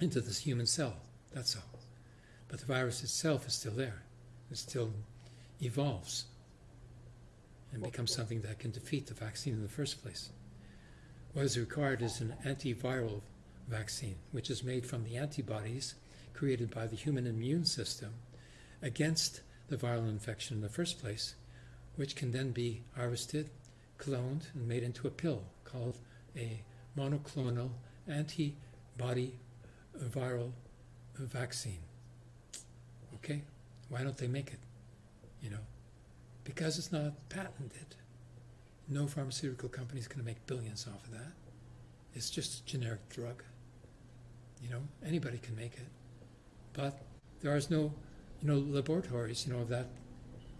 into this human cell. That's all. But the virus itself is still there. It still evolves and becomes something that can defeat the vaccine in the first place. What is required is an antiviral vaccine, which is made from the antibodies created by the human immune system against the viral infection in the first place, which can then be harvested, cloned, and made into a pill called a monoclonal antibody viral vaccine. Okay? Why don't they make it? You know? because it's not patented. No pharmaceutical company is going to make billions off of that. It's just a generic drug. You know, anybody can make it, but there is no, you know, laboratories, you know, of that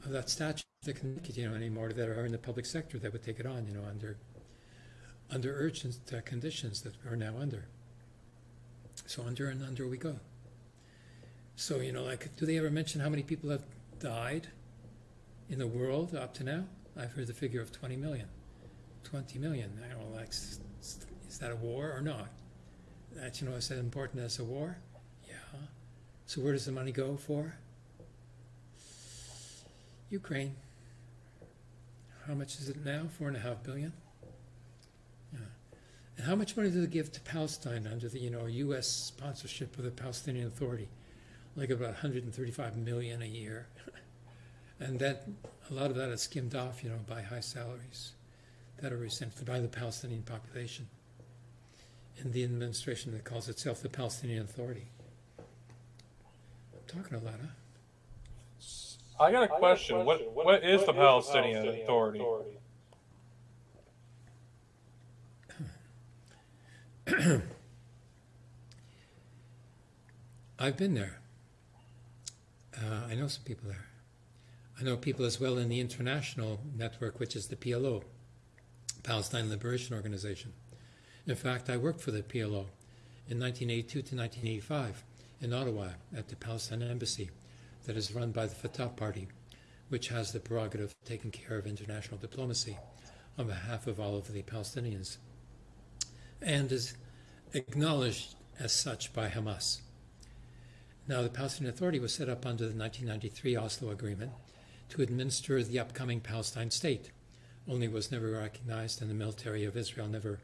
of that stature that can make it, you know, anymore that are in the public sector that would take it on, you know, under under urgent uh, conditions that we're now under. So under and under we go. So you know, like, do they ever mention how many people have died? in the world up to now, I've heard the figure of 20 million. 20 million. I don't know, like, is that a war or not? That, you know, is that important as a war? So where does the money go for? Ukraine. How much is it now? Four and a half billion? Yeah. And how much money do they give to Palestine under the, you know, U.S. sponsorship of the Palestinian Authority? Like about 135 million a year. And that a lot of that is skimmed off, you know, by high salaries that are received by the Palestinian population in the administration that calls itself the Palestinian Authority. I'm talking a lot, huh? I got a question. What what is the Palestinian Authority? I've been there. Uh, I know some people there. I know people as well in the international network, which is the PLO, Palestine Liberation Organization. In fact, I worked for the PLO in 1982 to 1985 in Ottawa at the Palestine Embassy that is run by the Fatah Party, which has the prerogative of taking care of international diplomacy on behalf of all of the Palestinians and is acknowledged as such by Hamas. Now, the Palestinian Authority was set up under the 1993 Oslo Agreement to administer the upcoming Palestine state, only was never recognized and the military of Israel never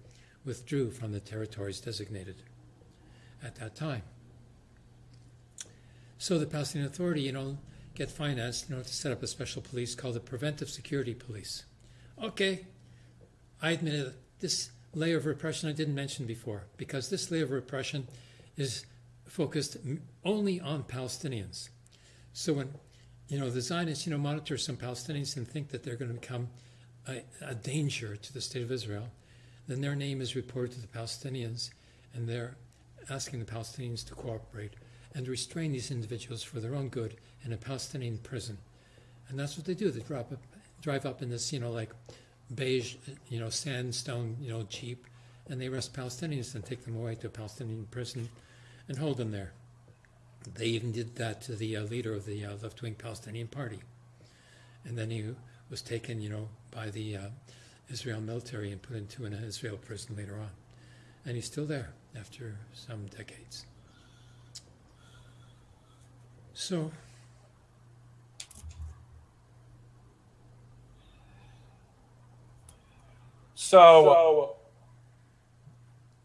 withdrew from the territories designated at that time. So the Palestinian Authority, you know, get financed, you know, to set up a special police called the Preventive Security Police. Okay, I admit it, this layer of repression I didn't mention before, because this layer of repression is focused only on Palestinians. So when you know the Zionists, you know, monitor some Palestinians and think that they're going to become a, a danger to the state of Israel, then their name is reported to the Palestinians, and they're asking the Palestinians to cooperate and restrain these individuals for their own good in a Palestinian prison. And that's what they do. They drive up, drive up in this, you know, like beige, you know, sandstone, you know, jeep, and they arrest Palestinians and take them away to a Palestinian prison and hold them there. They even did that to the uh, leader of the uh, left-wing Palestinian Party, and then he was taken, you know, by the uh, Israel military and put into an Israel prison later on, and he's still there after some decades. So. So,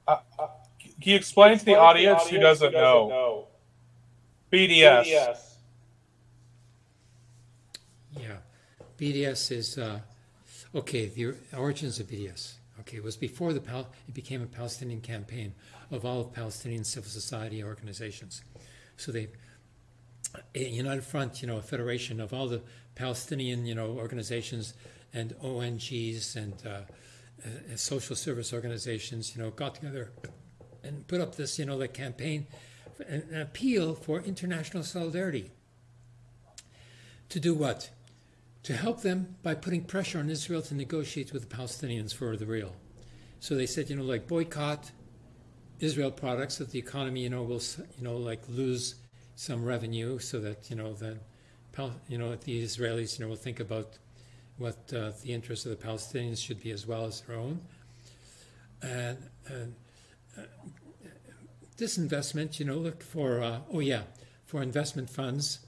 uh, uh, can you explain to the audience, who doesn't, know, BDS? Yeah, BDS is uh, okay. The origins of BDS. Okay, it was before the Pal- it became a Palestinian campaign of all of Palestinian civil society organizations. So they a united front, you know, a federation of all the Palestinian, you know, organizations and ONGs and uh, uh, social service organizations, you know, got together and put up this, you know, the campaign, an appeal for international solidarity. To do what? To help them by putting pressure on Israel to negotiate with the Palestinians for the real. So they said, you know, like boycott Israel products that the economy, you know, will, you know, like lose some revenue so that, you know, the, you know, the Israelis, you know, will think about what uh, the interests of the Palestinians should be as well as their own. And, and uh, this investment, you know, look for, uh, oh yeah, for investment funds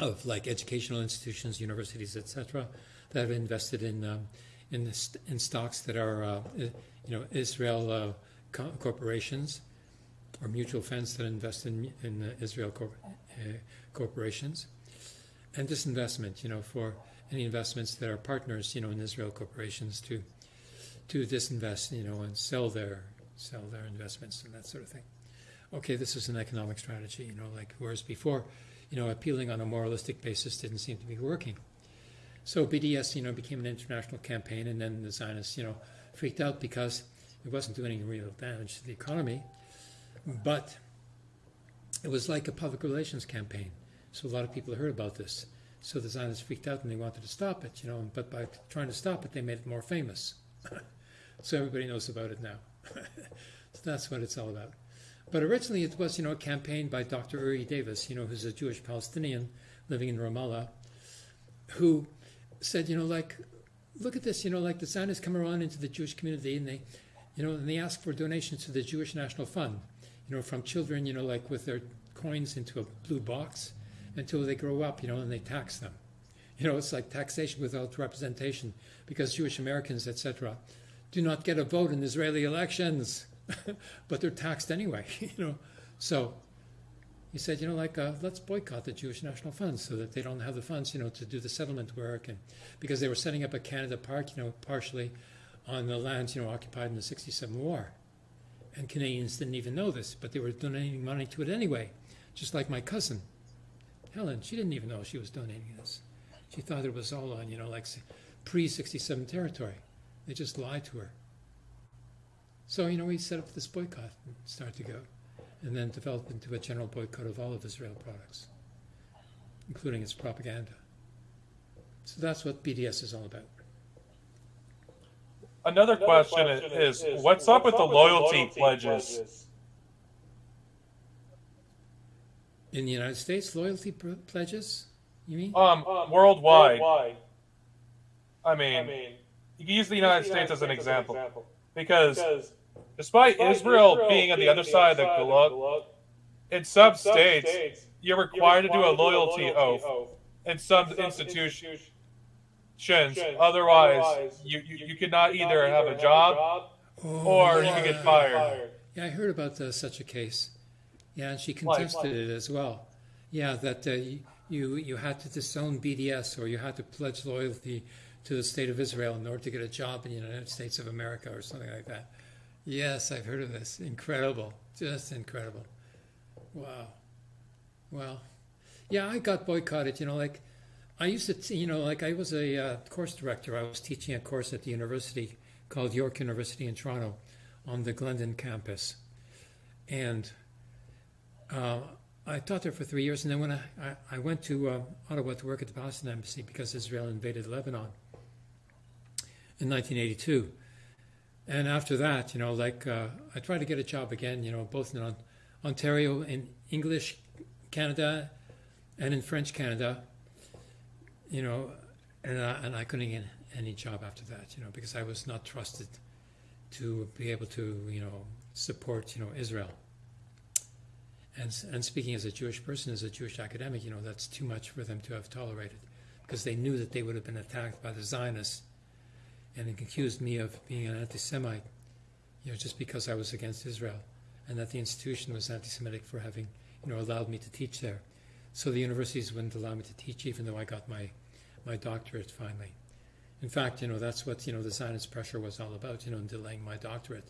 of like educational institutions, universities, etc., that have invested in um, in, st- in stocks that are, uh, you know, Israel uh, co- corporations or mutual funds that invest in, in Israel corp- uh, corporations, and this investment, you know, for any investments that are partners, you know, in Israel corporations to to disinvest, you know, and sell their sell their investments and that sort of thing. Okay, this is an economic strategy, you know, like whereas before, you know, appealing on a moralistic basis didn't seem to be working. So BDS, you know, became an international campaign, and then the Zionists, you know, freaked out because it wasn't doing any real damage to the economy, but it was like a public relations campaign. So a lot of people heard about this. So the Zionists freaked out and they wanted to stop it, you know, but by trying to stop it, they made it more famous. so everybody knows about it now. so that's what it's all about. But originally it was, you know, a campaign by Dr. Uri Davis, you know, who's a Jewish Palestinian living in Ramallah, who said, you know, like, look at this, you know, like the Zionists come around into the Jewish community and they, you know, and they ask for donations to the Jewish National Fund, you know, from children, you know, like with their coins into a blue box until they grow up, you know, and they tax them. You know, it's like taxation without representation because Jewish Americans, etc., do not get a vote in Israeli elections, but they're taxed anyway, you know. So he said, you know, like, uh, let's boycott the Jewish National Funds so that they don't have the funds, you know, to do the settlement work. And because they were setting up a Canada Park, you know, partially on the lands, you know, occupied in the 67 war. And Canadians didn't even know this, but they were donating money to it anyway, just like my cousin Helen, she didn't even know she was donating this. She thought it was all on, you know, like pre 67 territory. They just lied to her. So, you know, we set up this boycott and started to go, and then developed into a general boycott of all of Israel products, including its propaganda. So that's what BDS is all about. Another, Another question, question is, is, what's, what's up with, the loyalty, loyalty pledges? pledges? In the United States, loyalty pledges? You mean? Um, um worldwide. worldwide. I mean, I mean, you can use the United, States, States as an example, example. Because, because despite, despite Israel, Israel being on the other side of the Gulag, in some, in some states, states, you're required, you're required to do a loyalty, do a loyalty oath. oath. In some, in some institutions. Institutions. Otherwise, Otherwise, you, you, you cannot either have a job, job oh, or you can get fired. Yeah, I heard about uh, such a case. Yeah, and she contested it as well. Yeah, that uh, you you had to disown BDS or you had to pledge loyalty to the state of Israel in order to get a job in the United States of America or something like that. Yes, I've heard of this. Incredible, just incredible. Wow. Well, yeah, I got boycotted. You know, like I used to, you know, like I was a uh, course director. I was teaching a course at the university called York University in Toronto on the Glendon campus, and. Uh, I taught there for three years, and then when I, I, I went to uh, Ottawa to work at the Palestine Embassy because Israel invaded Lebanon in 1982. And after that, you know, like uh, I tried to get a job again, you know, both in Ontario, in English Canada, and in French Canada, you know, and I, and I couldn't get any job after that, you know, because I was not trusted to be able to, you know, support, you know, Israel. And, and speaking as a Jewish person, as a Jewish academic, you know, that's too much for them to have tolerated because they knew that they would have been attacked by the Zionists and accused me of being an anti Semite, you know, just because I was against Israel and that the institution was anti Semitic for having, you know, allowed me to teach there. So the universities wouldn't allow me to teach even though I got my, my doctorate finally. In fact, you know, that's what, you know, the Zionist pressure was all about, you know, in delaying my doctorate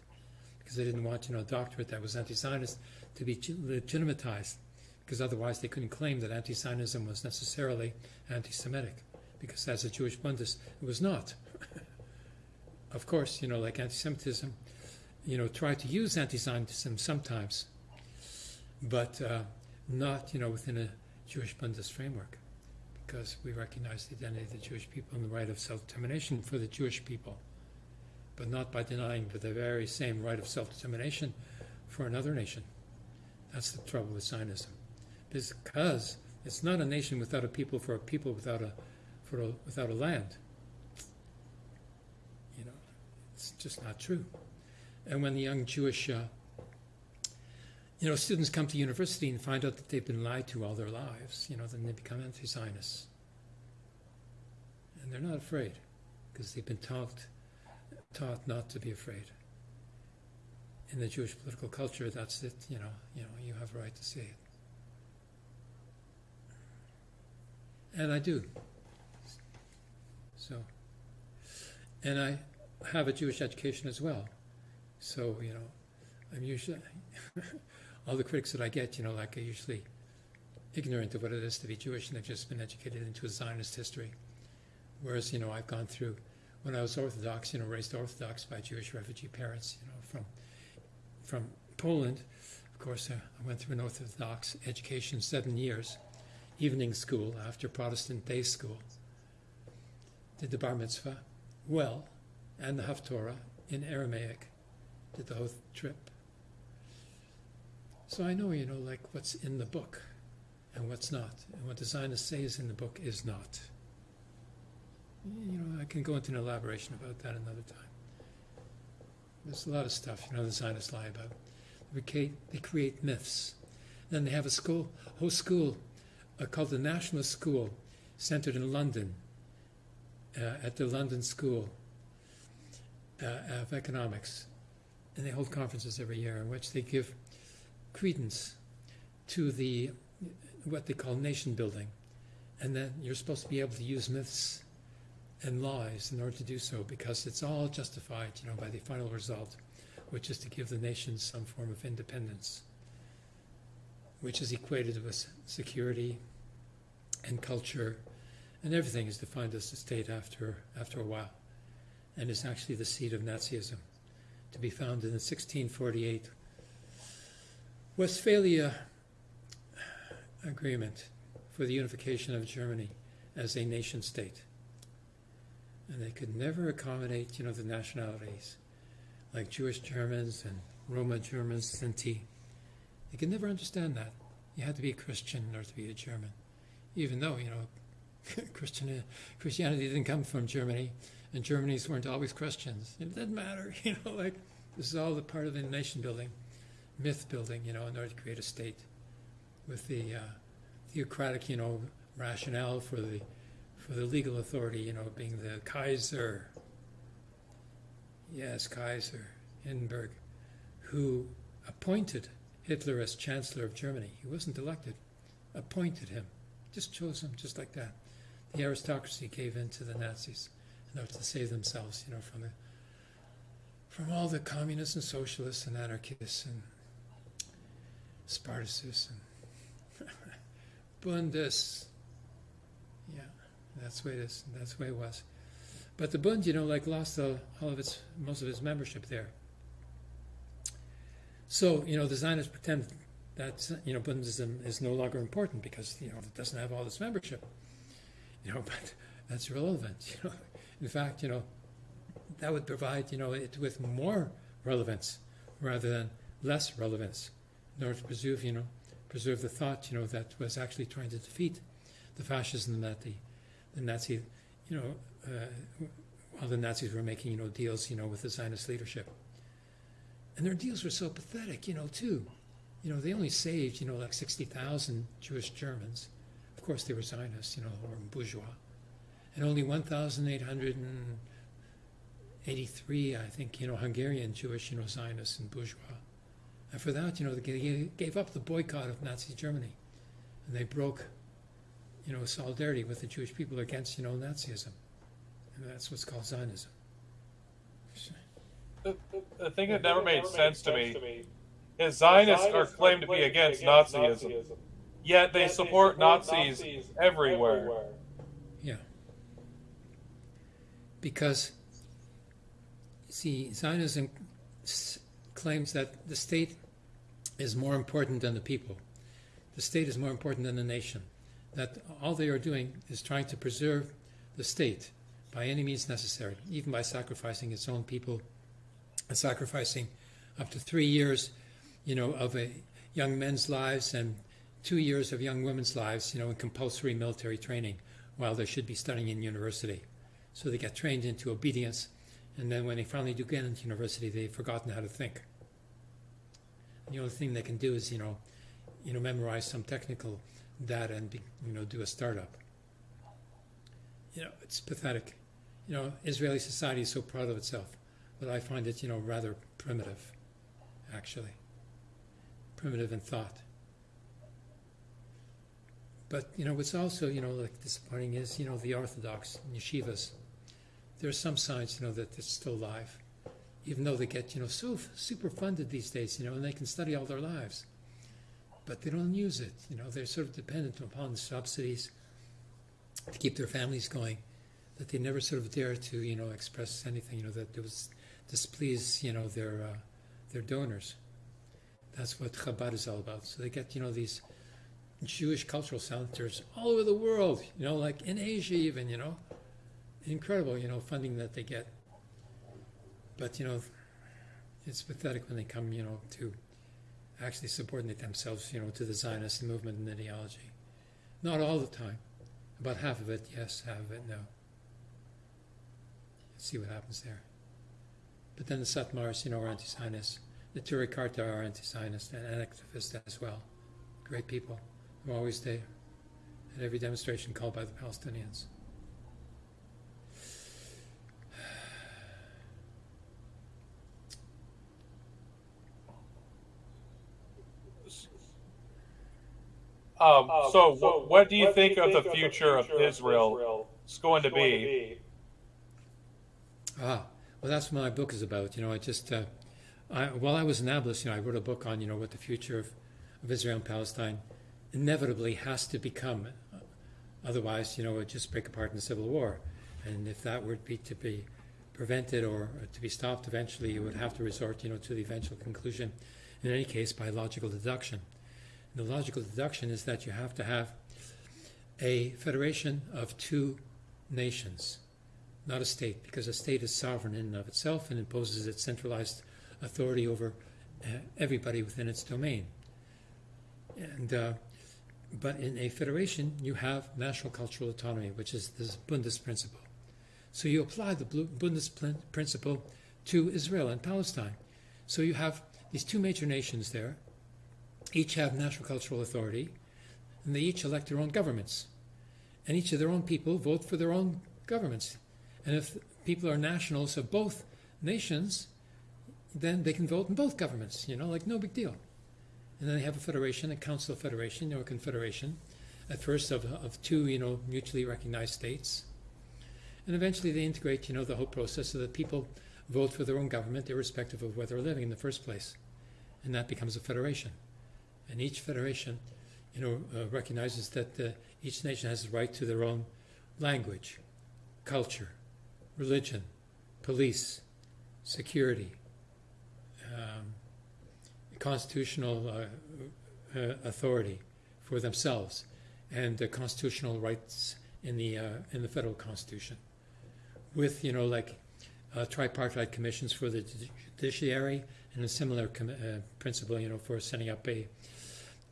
because they didn't want, you know, a doctorate that was anti Zionist to be legitimatized, because otherwise they couldn't claim that anti Zionism was necessarily anti Semitic, because as a Jewish Bundist, it was not. of course, you know, like anti Semitism, you know, try to use anti Zionism sometimes, but uh, not, you know, within a Jewish Bundist framework, because we recognize the identity of the Jewish people and the right of self determination for the Jewish people but not by denying the very same right of self determination for another nation. That's the trouble with Zionism. Because it's not a nation without a people for a people without a, for a, without a land. You know, it's just not true. And when the young Jewish, uh, you know, students come to university and find out that they've been lied to all their lives, you know, then they become anti-Zionists. And they're not afraid because they've been taught taught not to be afraid. In the Jewish political culture, that's it. You know, you know, you have a right to say it, and I do. So, and I have a Jewish education as well. So you know, I'm usually all the critics that I get, you know, like are usually ignorant of what it is to be Jewish, and they've just been educated into a Zionist history. Whereas, you know, I've gone through when I was Orthodox, you know, raised Orthodox by Jewish refugee parents, you know, from from Poland. Of course, uh, I went through an Orthodox education, seven years, evening school after Protestant day school. Did the bar mitzvah well, and the Haftorah in Aramaic. Did the whole trip. So I know, you know, like what's in the book and what's not, and what the Zionists say is in the book is not you know, I can go into an elaboration about that another time. There's a lot of stuff, you know, the Zionists lie about. They create, they create myths. Then they have a school, whole school uh, called the Nationalist School, centered in London, uh, at the London School uh, of Economics. And they hold conferences every year in which they give credence to the what they call nation building. And then you're supposed to be able to use myths and lies in order to do so because it's all justified, you know, by the final result, which is to give the nation some form of independence, which is equated with security and culture, and everything is defined as a state after after a while, and is actually the seed of Nazism, to be found in 1648 Westphalia Agreement for the unification of Germany as a nation state and they could never accommodate, you know, the nationalities, like Jewish Germans and Roma Germans, Sinti. They could never understand that. You had to be a Christian in order to be a German, even though, you know, Christian, Christianity didn't come from Germany, and Germans weren't always Christians. It didn't matter, you know, like this is all the part of the nation building, myth building, you know, in order to create a state with the uh, theocratic, you know, rationale for the for the legal authority, you know, being the Kaiser. Yes, Kaiser Hindenburg, who appointed Hitler as Chancellor of Germany. He wasn't elected. appointed him, just chose him just like that. The aristocracy gave in to the Nazis in order to save themselves, you know, from the from all the communists and socialists and anarchists and Spartacists and Bundes. Yeah, that's the way it is. That's the way it was. But the Bund, you know, like lost all, all of its most of its membership there. So you know, the Zionists pretend that you know Bundism is no longer important because you know it doesn't have all this membership. You know, but that's irrelevant. You know, in fact, you know, that would provide you know it with more relevance rather than less relevance in order to preserve you know preserve the thought you know that was actually trying to defeat the fascism that the the Nazi you know uh, while the Nazis were making you know deals you know with the Zionist leadership and their deals were so pathetic you know too you know they only saved you know like 60,000 Jewish Germans of course they were Zionists you know or bourgeois and only 1,883, I think, you know, Hungarian Jewish, you know, Zionists and bourgeois. And for that, you know, they gave up the boycott of Nazi Germany. And they broke, you know, solidarity with the Jewish people against, you know, Nazism. And that's what's called Zionism. The, the thing that never made sense to me is Zionists are claimed to be against Nazism, yet they support Nazis everywhere. Yeah. Because See, Zionism claims that the state is more important than the people. The state is more important than the nation. That all they are doing is trying to preserve the state by any means necessary, even by sacrificing its own people and sacrificing up to three years, you know, of a young men's lives and two years of young women's lives, you know, in compulsory military training while they should be studying in university. So they get trained into obedience and then when they finally do get into university, they've forgotten how to think. The only thing they can do is, you know, you know, memorize some technical data and, be, you know, do a startup. You know, it's pathetic. You know, Israeli society is so proud of itself, but I find it, you know, rather primitive, actually. Primitive in thought. But, you know, what's also, you know, like disappointing is, you know, the Orthodox yeshivas there's some signs, you know, that it's still alive, even though they get, you know, so super funded these days, you know, and they can study all their lives, but they don't use it. You know, they're sort of dependent upon the subsidies to keep their families going, that they never sort of dare to, you know, express anything, you know, that was displease, you know, their uh, their donors. That's what Chabad is all about. So they get, you know, these Jewish cultural centers all over the world, you know, like in Asia even, you know, incredible, you know, funding that they get. But you know, it's pathetic when they come, you know, to actually subordinate themselves, you know, to the Zionist movement and ideology. Not all the time. About half of it, yes. Half of it, no. Let's see what happens there. But then the Satmars, you know, are anti-Zionists. The Neturei Karta are anti-Zionist and activist as well. Great people. They're always there at every demonstration called by the Palestinians. Um, so, so, what do you what think, do you of, think the of the future of Israel is going to be? Ah, well, that's what my book is about. You know, I just, uh, I, while I was in Nablus, you know, I wrote a book on, you know, what the future of, of Israel and Palestine inevitably has to become. Otherwise, you know, it would just break apart in a civil war. And if that were to be, to be prevented or to be stopped eventually, you would have to resort, you know, to the eventual conclusion, in any case, by logical deduction the logical deduction is that you have to have a federation of two nations, not a state, because a state is sovereign in and of itself and imposes its centralized authority over uh, everybody within its domain. And uh, but in a federation, you have national cultural autonomy, which is the Bundes principle. So you apply the Bundes principle to Israel and Palestine. So you have these two major nations there, each have national cultural authority, and they each elect their own governments. And each of their own people vote for their own governments. And if people are nationals of both nations, then they can vote in both governments, you know, like no big deal. and then they have a federation, a council of federation, or confederation, at first of, of two, you know, mutually recognized states. And eventually they integrate, you know, the whole process so that people vote for their own government irrespective of where they're living in the first place. And that becomes a federation. And each federation, you know, uh, recognizes that uh, each nation has the right to their own language, culture, religion, police, security, um, constitutional uh, uh, authority for themselves, and the constitutional rights in the uh, in the federal constitution, with you know like uh, tripartite commissions for the judiciary and a similar uh, principle, you know, for setting up a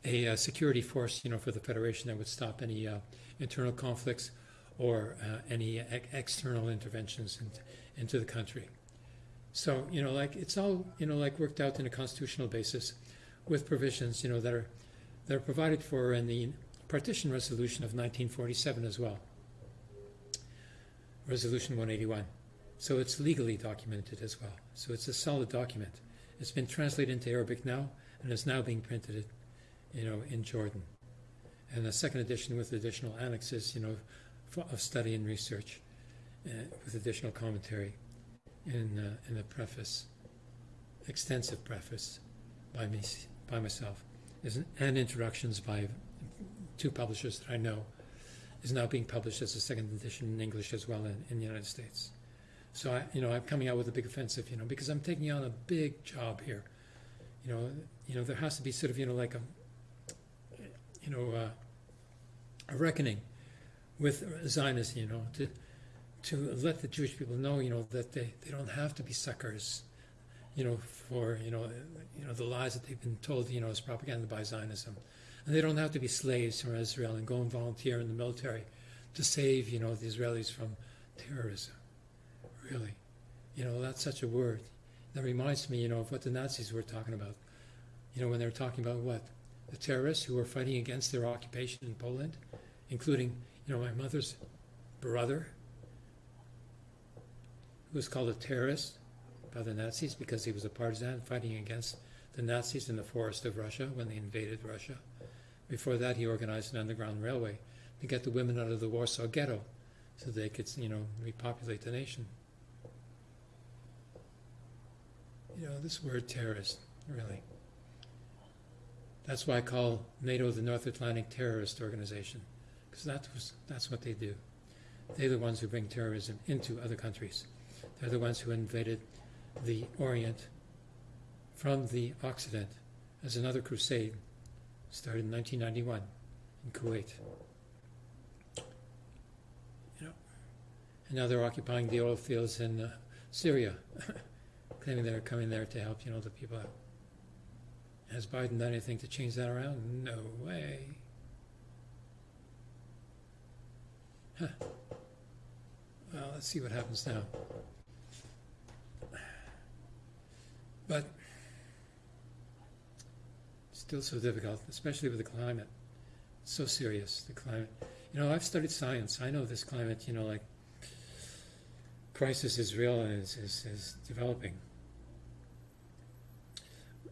a uh, security force, you know, for the federation that would stop any uh, internal conflicts or uh, any ex- external interventions in, into the country. So, you know, like it's all, you know, like worked out in a constitutional basis with provisions, you know, that are that are provided for in the partition resolution of 1947 as well. Resolution 181. So it's legally documented as well. So it's a solid document. It's been translated into Arabic now and is now being printed, you know, in Jordan. And a second edition with additional annexes, you know, for, of study and research, uh, with additional commentary in uh, in a preface, extensive preface by me by myself, an, and introductions by two publishers that I know, is now being published as a second edition in English as well in, in the United States. So I, you know, I'm coming out with a big offensive, you know, because I'm taking on a big job here. You know, you know, there has to be sort of, you know, like a, you know, uh, a reckoning with Zionism, you know, to to let the Jewish people know, you know, that they, they don't have to be suckers, you know, for you know, you know, the lies that they've been told, you know, as propaganda by Zionism, and they don't have to be slaves from Israel and go and volunteer in the military to save, you know, the Israelis from terrorism. Really, you know, that's such a word. That reminds me, you know, of what the Nazis were talking about. You know, when they were talking about what the terrorists who were fighting against their occupation in Poland, including, you know, my mother's brother, who was called a terrorist by the Nazis because he was a partisan fighting against the Nazis in the forest of Russia when they invaded Russia. Before that, he organized an underground railway to get the women out of the Warsaw Ghetto so they could, you know, repopulate the nation. You know, this word terrorist, really. That's why I call NATO the North Atlantic Terrorist Organization, because that was, that's what they do. They're the ones who bring terrorism into other countries. They're the ones who invaded the Orient from the Occident as another crusade started in 1991 in Kuwait. You know, and now they're occupying the oil fields in uh, Syria, claiming they're coming there to help, you know, the people out. Has Biden done anything to change that around? No way. Huh. Well, let's see what happens now. But still so difficult, especially with the climate. So serious, the climate. You know, I've studied science. I know this climate, you know, like crisis is real and is, is, is developing.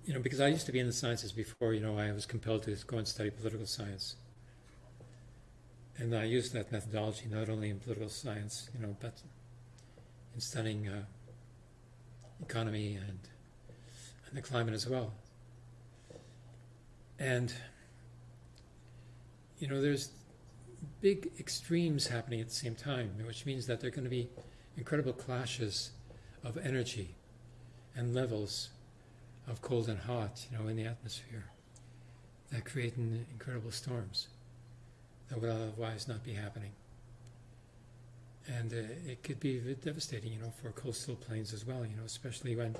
You know, because I used to be in the sciences before, you know, I was compelled to go and study political science. And I used that methodology not only in political science, you know, but in studying uh, economy and and the climate as well. And you know, there's big extremes happening at the same time, which means that there are going to be incredible clashes of energy and levels of cold and hot, you know, in the atmosphere that create incredible storms that would otherwise not be happening. And uh, it could be devastating, you know, for coastal plains as well, you know, especially when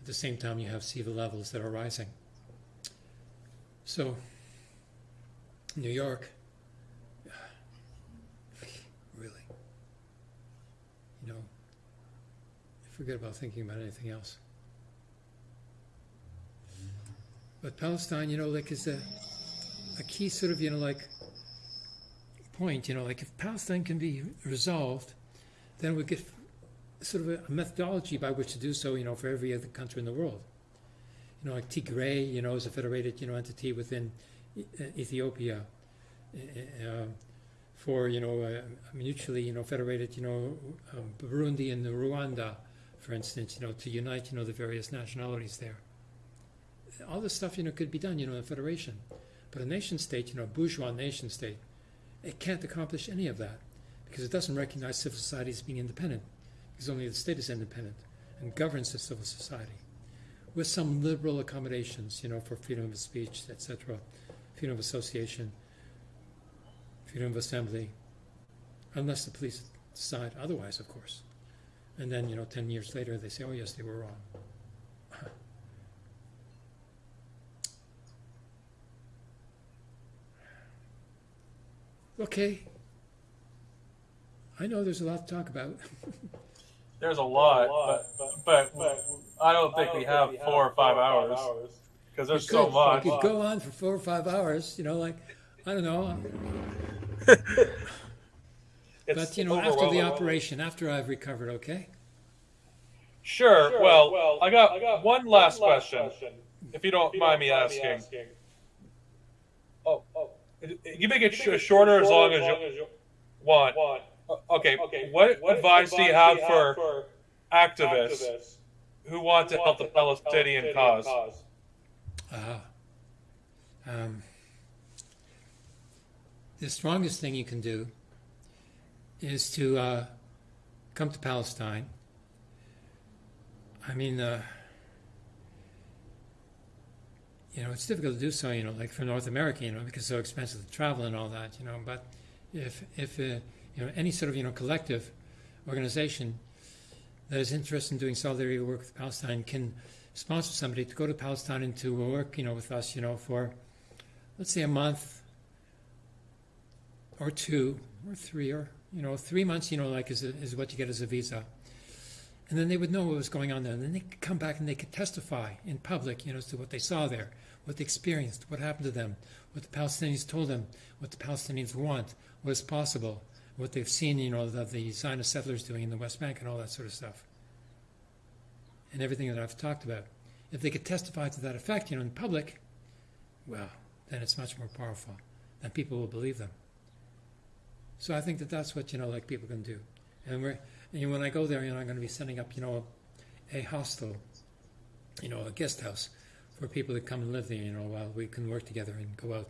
at the same time, you have sea levels that are rising. So, New York, really, you know, forget about thinking about anything else. But Palestine, you know, like is a, a key sort of, you know, like point, you know, like if Palestine can be resolved, then we get sort of a, methodology by which to do so, you know, for every other country in the world. you know, like Tigray, you know, is a federated, you know, entity within E- Ethiopia. Uh, uh, for you know uh, mutually you know federated you know um, Burundi and Rwanda, for instance, you know to unite you know the various nationalities there. All this stuff you know could be done you know in a federation, but a nation state you know a bourgeois nation state, it can't accomplish any of that because it doesn't recognize civil society as being independent because only the state is independent and governs the civil society with some liberal accommodations you know for freedom of speech etc freedom of association freedom of assembly, unless the police decide otherwise, of course. And then, you know, 10 years later, they say, oh, yes, they were wrong. Okay. I know there's a lot to talk about. There's a lot, but, but, but I don't think we have four or five hours because there's We so could- much. We could go on for four or five hours, you know, like, I don't know. But, you know, after the operation, after I've recovered, okay? Sure. Well, I got one last question, if you don't mind me asking. Oh, oh, you make it sh- shorter as long as you want. O- Okay. What advice do you have for activists who want to help the Palestinian cause? Ah. Um, the strongest thing you can do is to uh, come to Palestine. I mean, uh, you know, it's difficult to do so, you know, like for North America, you know, because it's so expensive to travel and all that, you know. But if, if uh, you know, any sort of, you know, collective organization that is interested in doing solidarity work with Palestine can sponsor somebody to go to Palestine and to work, you know, with us, you know, for let's say a month or two or three or you know three months, you know, like is, is what you get as a visa, and then they would know what was going on there, and then they could come back and they could testify in public, you know, as to what they saw there, what they experienced, what happened to them, what the Palestinians told them, what the Palestinians want, what is possible, what they've seen, you know, that the Zionist settlers doing in the West Bank and all that sort of stuff and everything that I've talked about. If they could testify to that effect, you know, in public, well, then it's much more powerful, and people will believe them. So I think that that's what you know, like people can do. And we're, and when I go there, you know, I'm going to be setting up, you know, a hostel, you know, a guest house for people to come and live there, you know, while we can work together and go out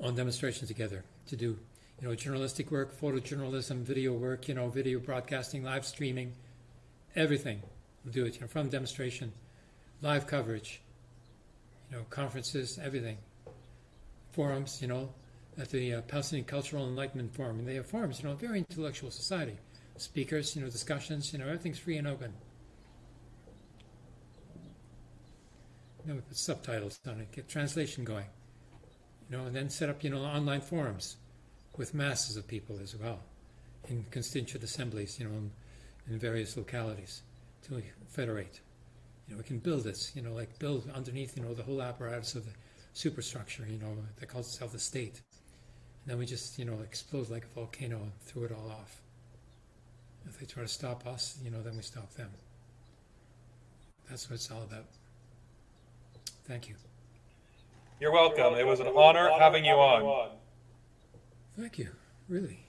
on demonstrations together to do, you know, journalistic work, photojournalism, video work, you know, video broadcasting, live streaming, everything. We'll do it, you know, from demonstration, live coverage, you know, conferences, everything, forums, you know, at the uh, Palestinian Cultural Enlightenment Forum, and they have forums, you know, very intellectual society, speakers, you know, discussions, you know, everything's free and open. Know, we put subtitles on it, get translation going, you know, and then set up, you know, online forums with masses of people as well, in constituent assemblies, you know, in, in various localities to federate. You know, we can build this, you know, like build underneath, you know, the whole apparatus of the superstructure, you know, that calls itself the state. And then we just, you know, explode like a volcano and throw it all off. If they try to stop us, you know, then we stop them. That's what it's all about. Thank you. You're welcome. It was an honor having you on. Thank you. Really.